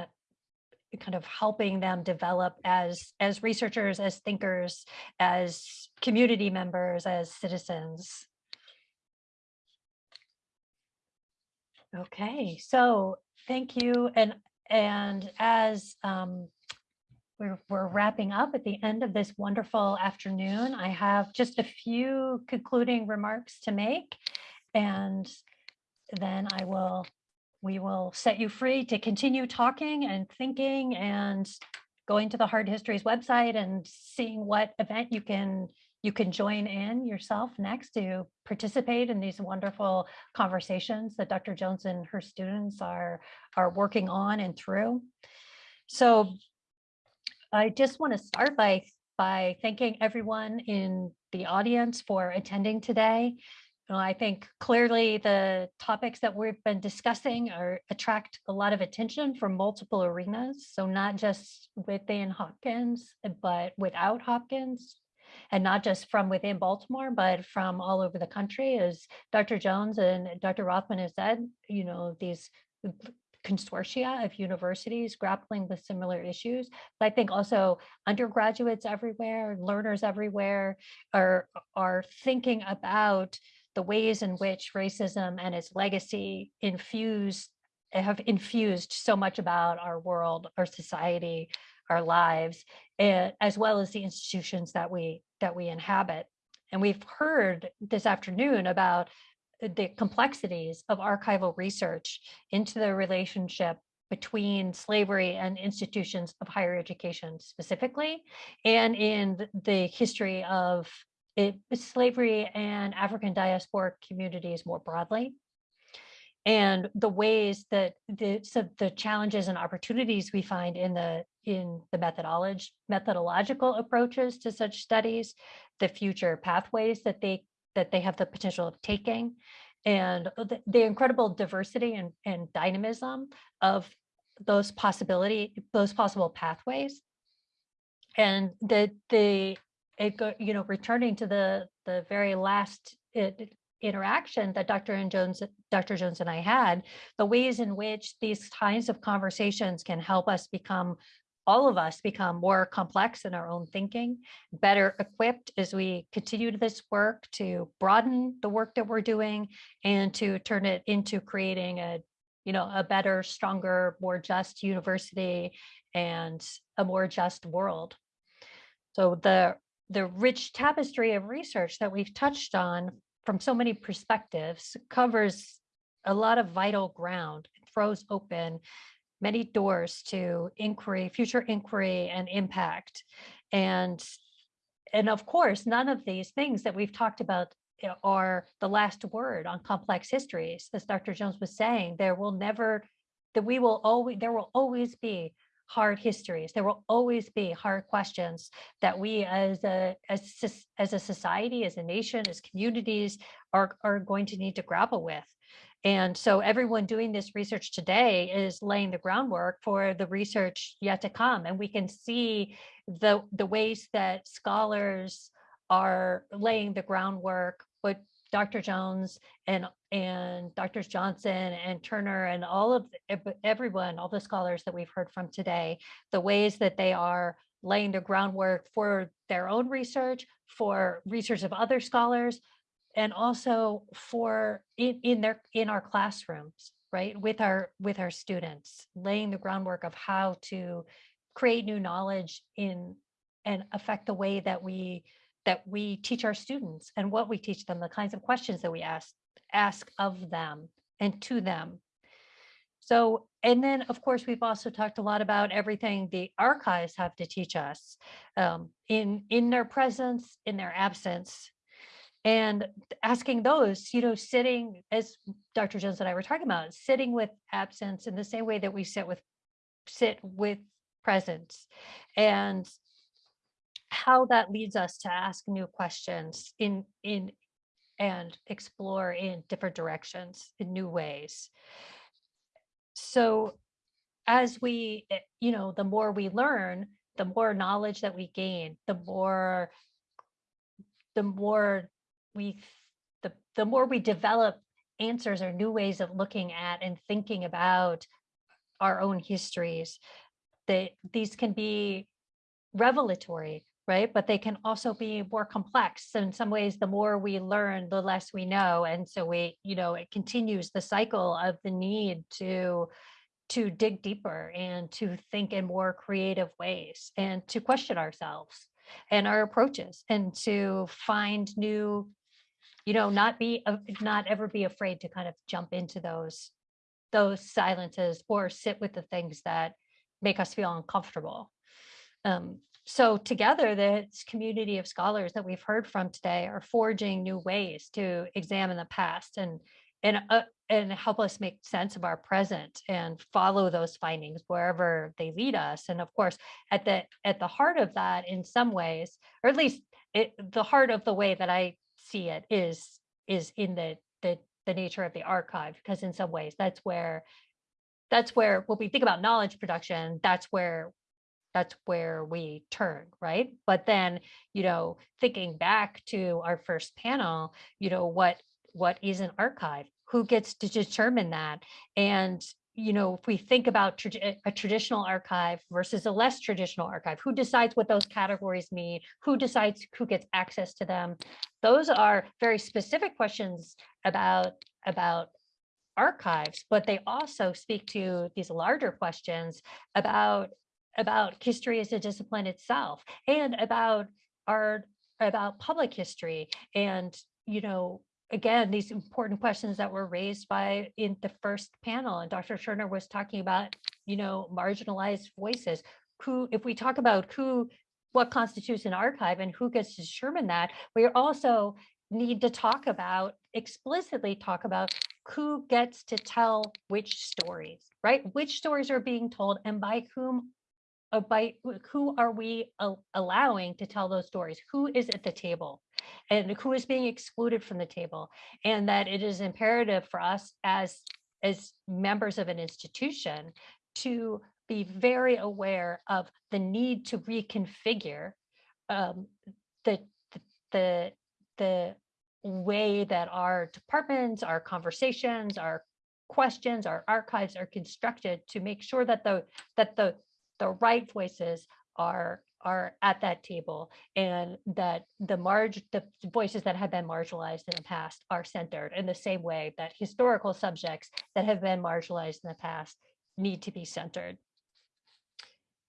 kind of helping them develop as, as researchers, as thinkers, as community members, as citizens. Okay, so thank you. And, and as um, we're, we're wrapping up at the end of this wonderful afternoon, I have just a few concluding remarks to make. And then I will, we will set you free to continue talking and thinking and going to the Hard Histories website and seeing what event you can you can join in yourself next to participate in these wonderful conversations that Dr. Jones and her students are are working on and through. So I just want to start by by thanking everyone in the audience for attending today. Know, I think clearly the topics that we've been discussing are attract a lot of attention from multiple arenas. So not just within Hopkins, eh, but without Hopkins, and not just from within Baltimore, but from all over the country. As Dr. Jones and Dr. Rothman has said, you know, these consortia of universities grappling with similar issues. But I think also undergraduates everywhere, learners everywhere are, are thinking about the ways in which racism and its legacy infuse have infused so much about our world, our society, our lives, eh, as well as the institutions that we that we inhabit. And we've heard this afternoon about the complexities of archival research into the relationship between slavery and institutions of higher education specifically, and in the history of it, slavery and African diasporic communities more broadly. And the ways that the, so the challenges and opportunities we find in the in the methodology methodological approaches to such studies, the future pathways that they that they have the potential of taking, and the, the incredible diversity and, and dynamism of those possibility those possible pathways and the the it go you know returning to the the very last it, interaction that Dr. and Jones Dr. Jones and I had the ways in which these kinds of conversations can help us become all of us become more complex in our own thinking, better equipped as we continue this work to broaden the work that we're doing and to turn it into creating a, you know, a better, stronger, more just university and a more just world. So the the rich tapestry of research that we've touched on from so many perspectives covers a lot of vital ground, throws open many doors to inquiry, future inquiry and impact. And, and of course, none of these things that we've talked about eh, are the last word on complex histories. As Dr. Jones was saying, there will never, that we will always, there will always be hard histories. There will always be hard questions that we as a, as, as a society, as a nation, as communities are, are going to need to grapple with. And so everyone doing this research today is laying the groundwork for the research yet to come. And we can see the, the ways that scholars are laying the groundwork, what Dr. Jones and, and Drs. Johnson and Turner and all of everyone, all the scholars that we've heard from today, the ways that they are laying the groundwork for their own research, for research of other scholars, and also for in, in their in our classrooms, right? With our with our students, laying the groundwork of how to create new knowledge in and affect the way that we that we teach our students and what we teach them, the kinds of questions that we ask ask of them and to them. So, and then of course, we've also talked a lot about everything the archives have to teach us um, in, in their presence, in their absence, and asking those, you know, sitting as Dr. Jones and I were talking about, sitting with absence in the same way that we sit with sit with presence and how that leads us to ask new questions in in and explore in different directions in new ways. So as we, eh, you know, the more we learn, the more knowledge that we gain, the more the more we the the more we develop answers or new ways of looking at and thinking about our own histories that these can be revelatory right? But they can also be more complex. So in some ways, the more we learn, the less we know. And so we, you know, it continues the cycle of the need to to dig deeper and to think in more creative ways and to question ourselves and our approaches and to find new you know not be uh, not ever be afraid to kind of jump into those those silences or sit with the things that make us feel uncomfortable um, so together, this community of scholars that we've heard from today are forging new ways to examine the past and and uh, and help us make sense of our present and follow those findings wherever they lead us. And of course, at the at the heart of that, in some ways, or at least it, the heart of the way that I see it is is in the the the nature of the archive, because in some ways that's where that's where when we think about knowledge production, that's where that's where we turn, right? But then, you know, thinking back to our first panel, you know, what what is an archive? Who gets to determine that? And you know, if we think about eh, a traditional archive versus a less traditional archive, who decides what those categories mean? Who decides who gets access to them? Those are very specific questions about about archives, but they also speak to these larger questions about about history as a discipline itself and about our about public history. And you know again these important questions that were raised by in the first panel and dr turner was talking about you know marginalized voices. Who if we talk about who what constitutes an archive and who gets to determine that we also need to talk about explicitly talk about who gets to tell which stories right? Which stories are being told and by whom by who are we allowing to tell those stories? Who is at the table and who is being excluded from the table? And that it is imperative for us as, as members of an institution to be very aware of the need to reconfigure um, the, the, the way that our departments, our conversations, our questions, our archives are constructed to make sure that the that the the right voices are are at that table and that the marge the voices that have been marginalized in the past are centered in the same way that historical subjects that have been marginalized in the past need to be centered.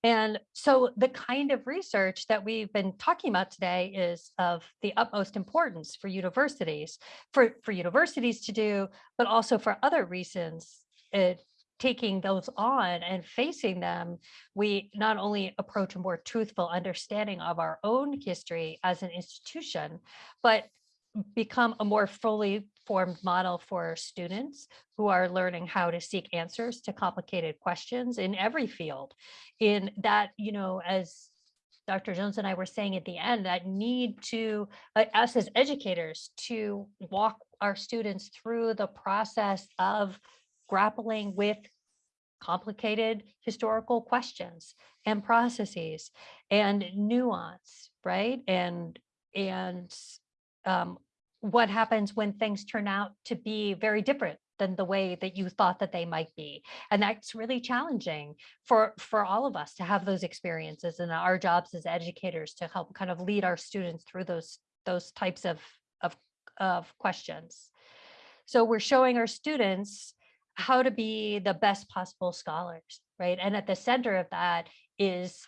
And so the kind of research that we've been talking about today is of the utmost importance for universities, for, for universities to do, but also for other reasons. It, taking those on and facing them, we not only approach a more truthful understanding of our own history as an institution, but become a more fully formed model for students who are learning how to seek answers to complicated questions in every field. In that, you know, as Dr. Jones and I were saying at the end, that need to, uh, us as educators, to walk our students through the process of grappling with complicated historical questions and processes and nuance, right? And and um, what happens when things turn out to be very different than the way that you thought that they might be. And that's really challenging for, for all of us to have those experiences and our jobs as educators to help kind of lead our students through those, those types of, of, of questions. So we're showing our students how to be the best possible scholars, right? And at the center of that is,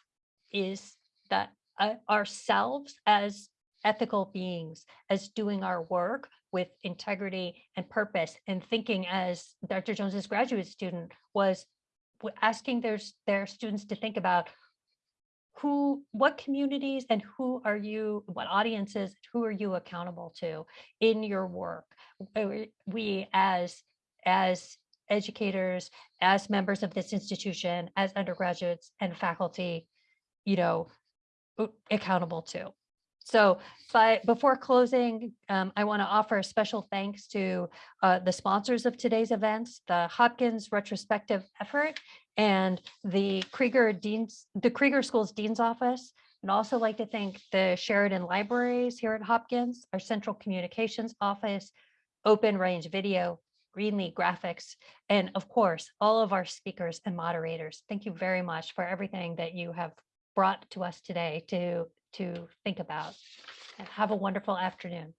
is that uh, ourselves as ethical beings, as doing our work with integrity and purpose and thinking as Dr. Jones's graduate student was asking their, their students to think about who, what communities and who are you, what audiences, who are you accountable to in your work? We as, as educators, as members of this institution, as undergraduates and faculty, you know, accountable to. So, but before closing, um, I want to offer a special thanks to uh, the sponsors of today's events, the Hopkins retrospective effort and the Krieger Dean's, the Krieger Schools Dean's Office. And also like to thank the Sheridan Libraries here at Hopkins, our Central Communications Office, Open Range Video, Greenlee Graphics, and of course, all of our speakers and moderators. Thank you very much for everything that you have brought to us today to, to think about. And Have a wonderful afternoon.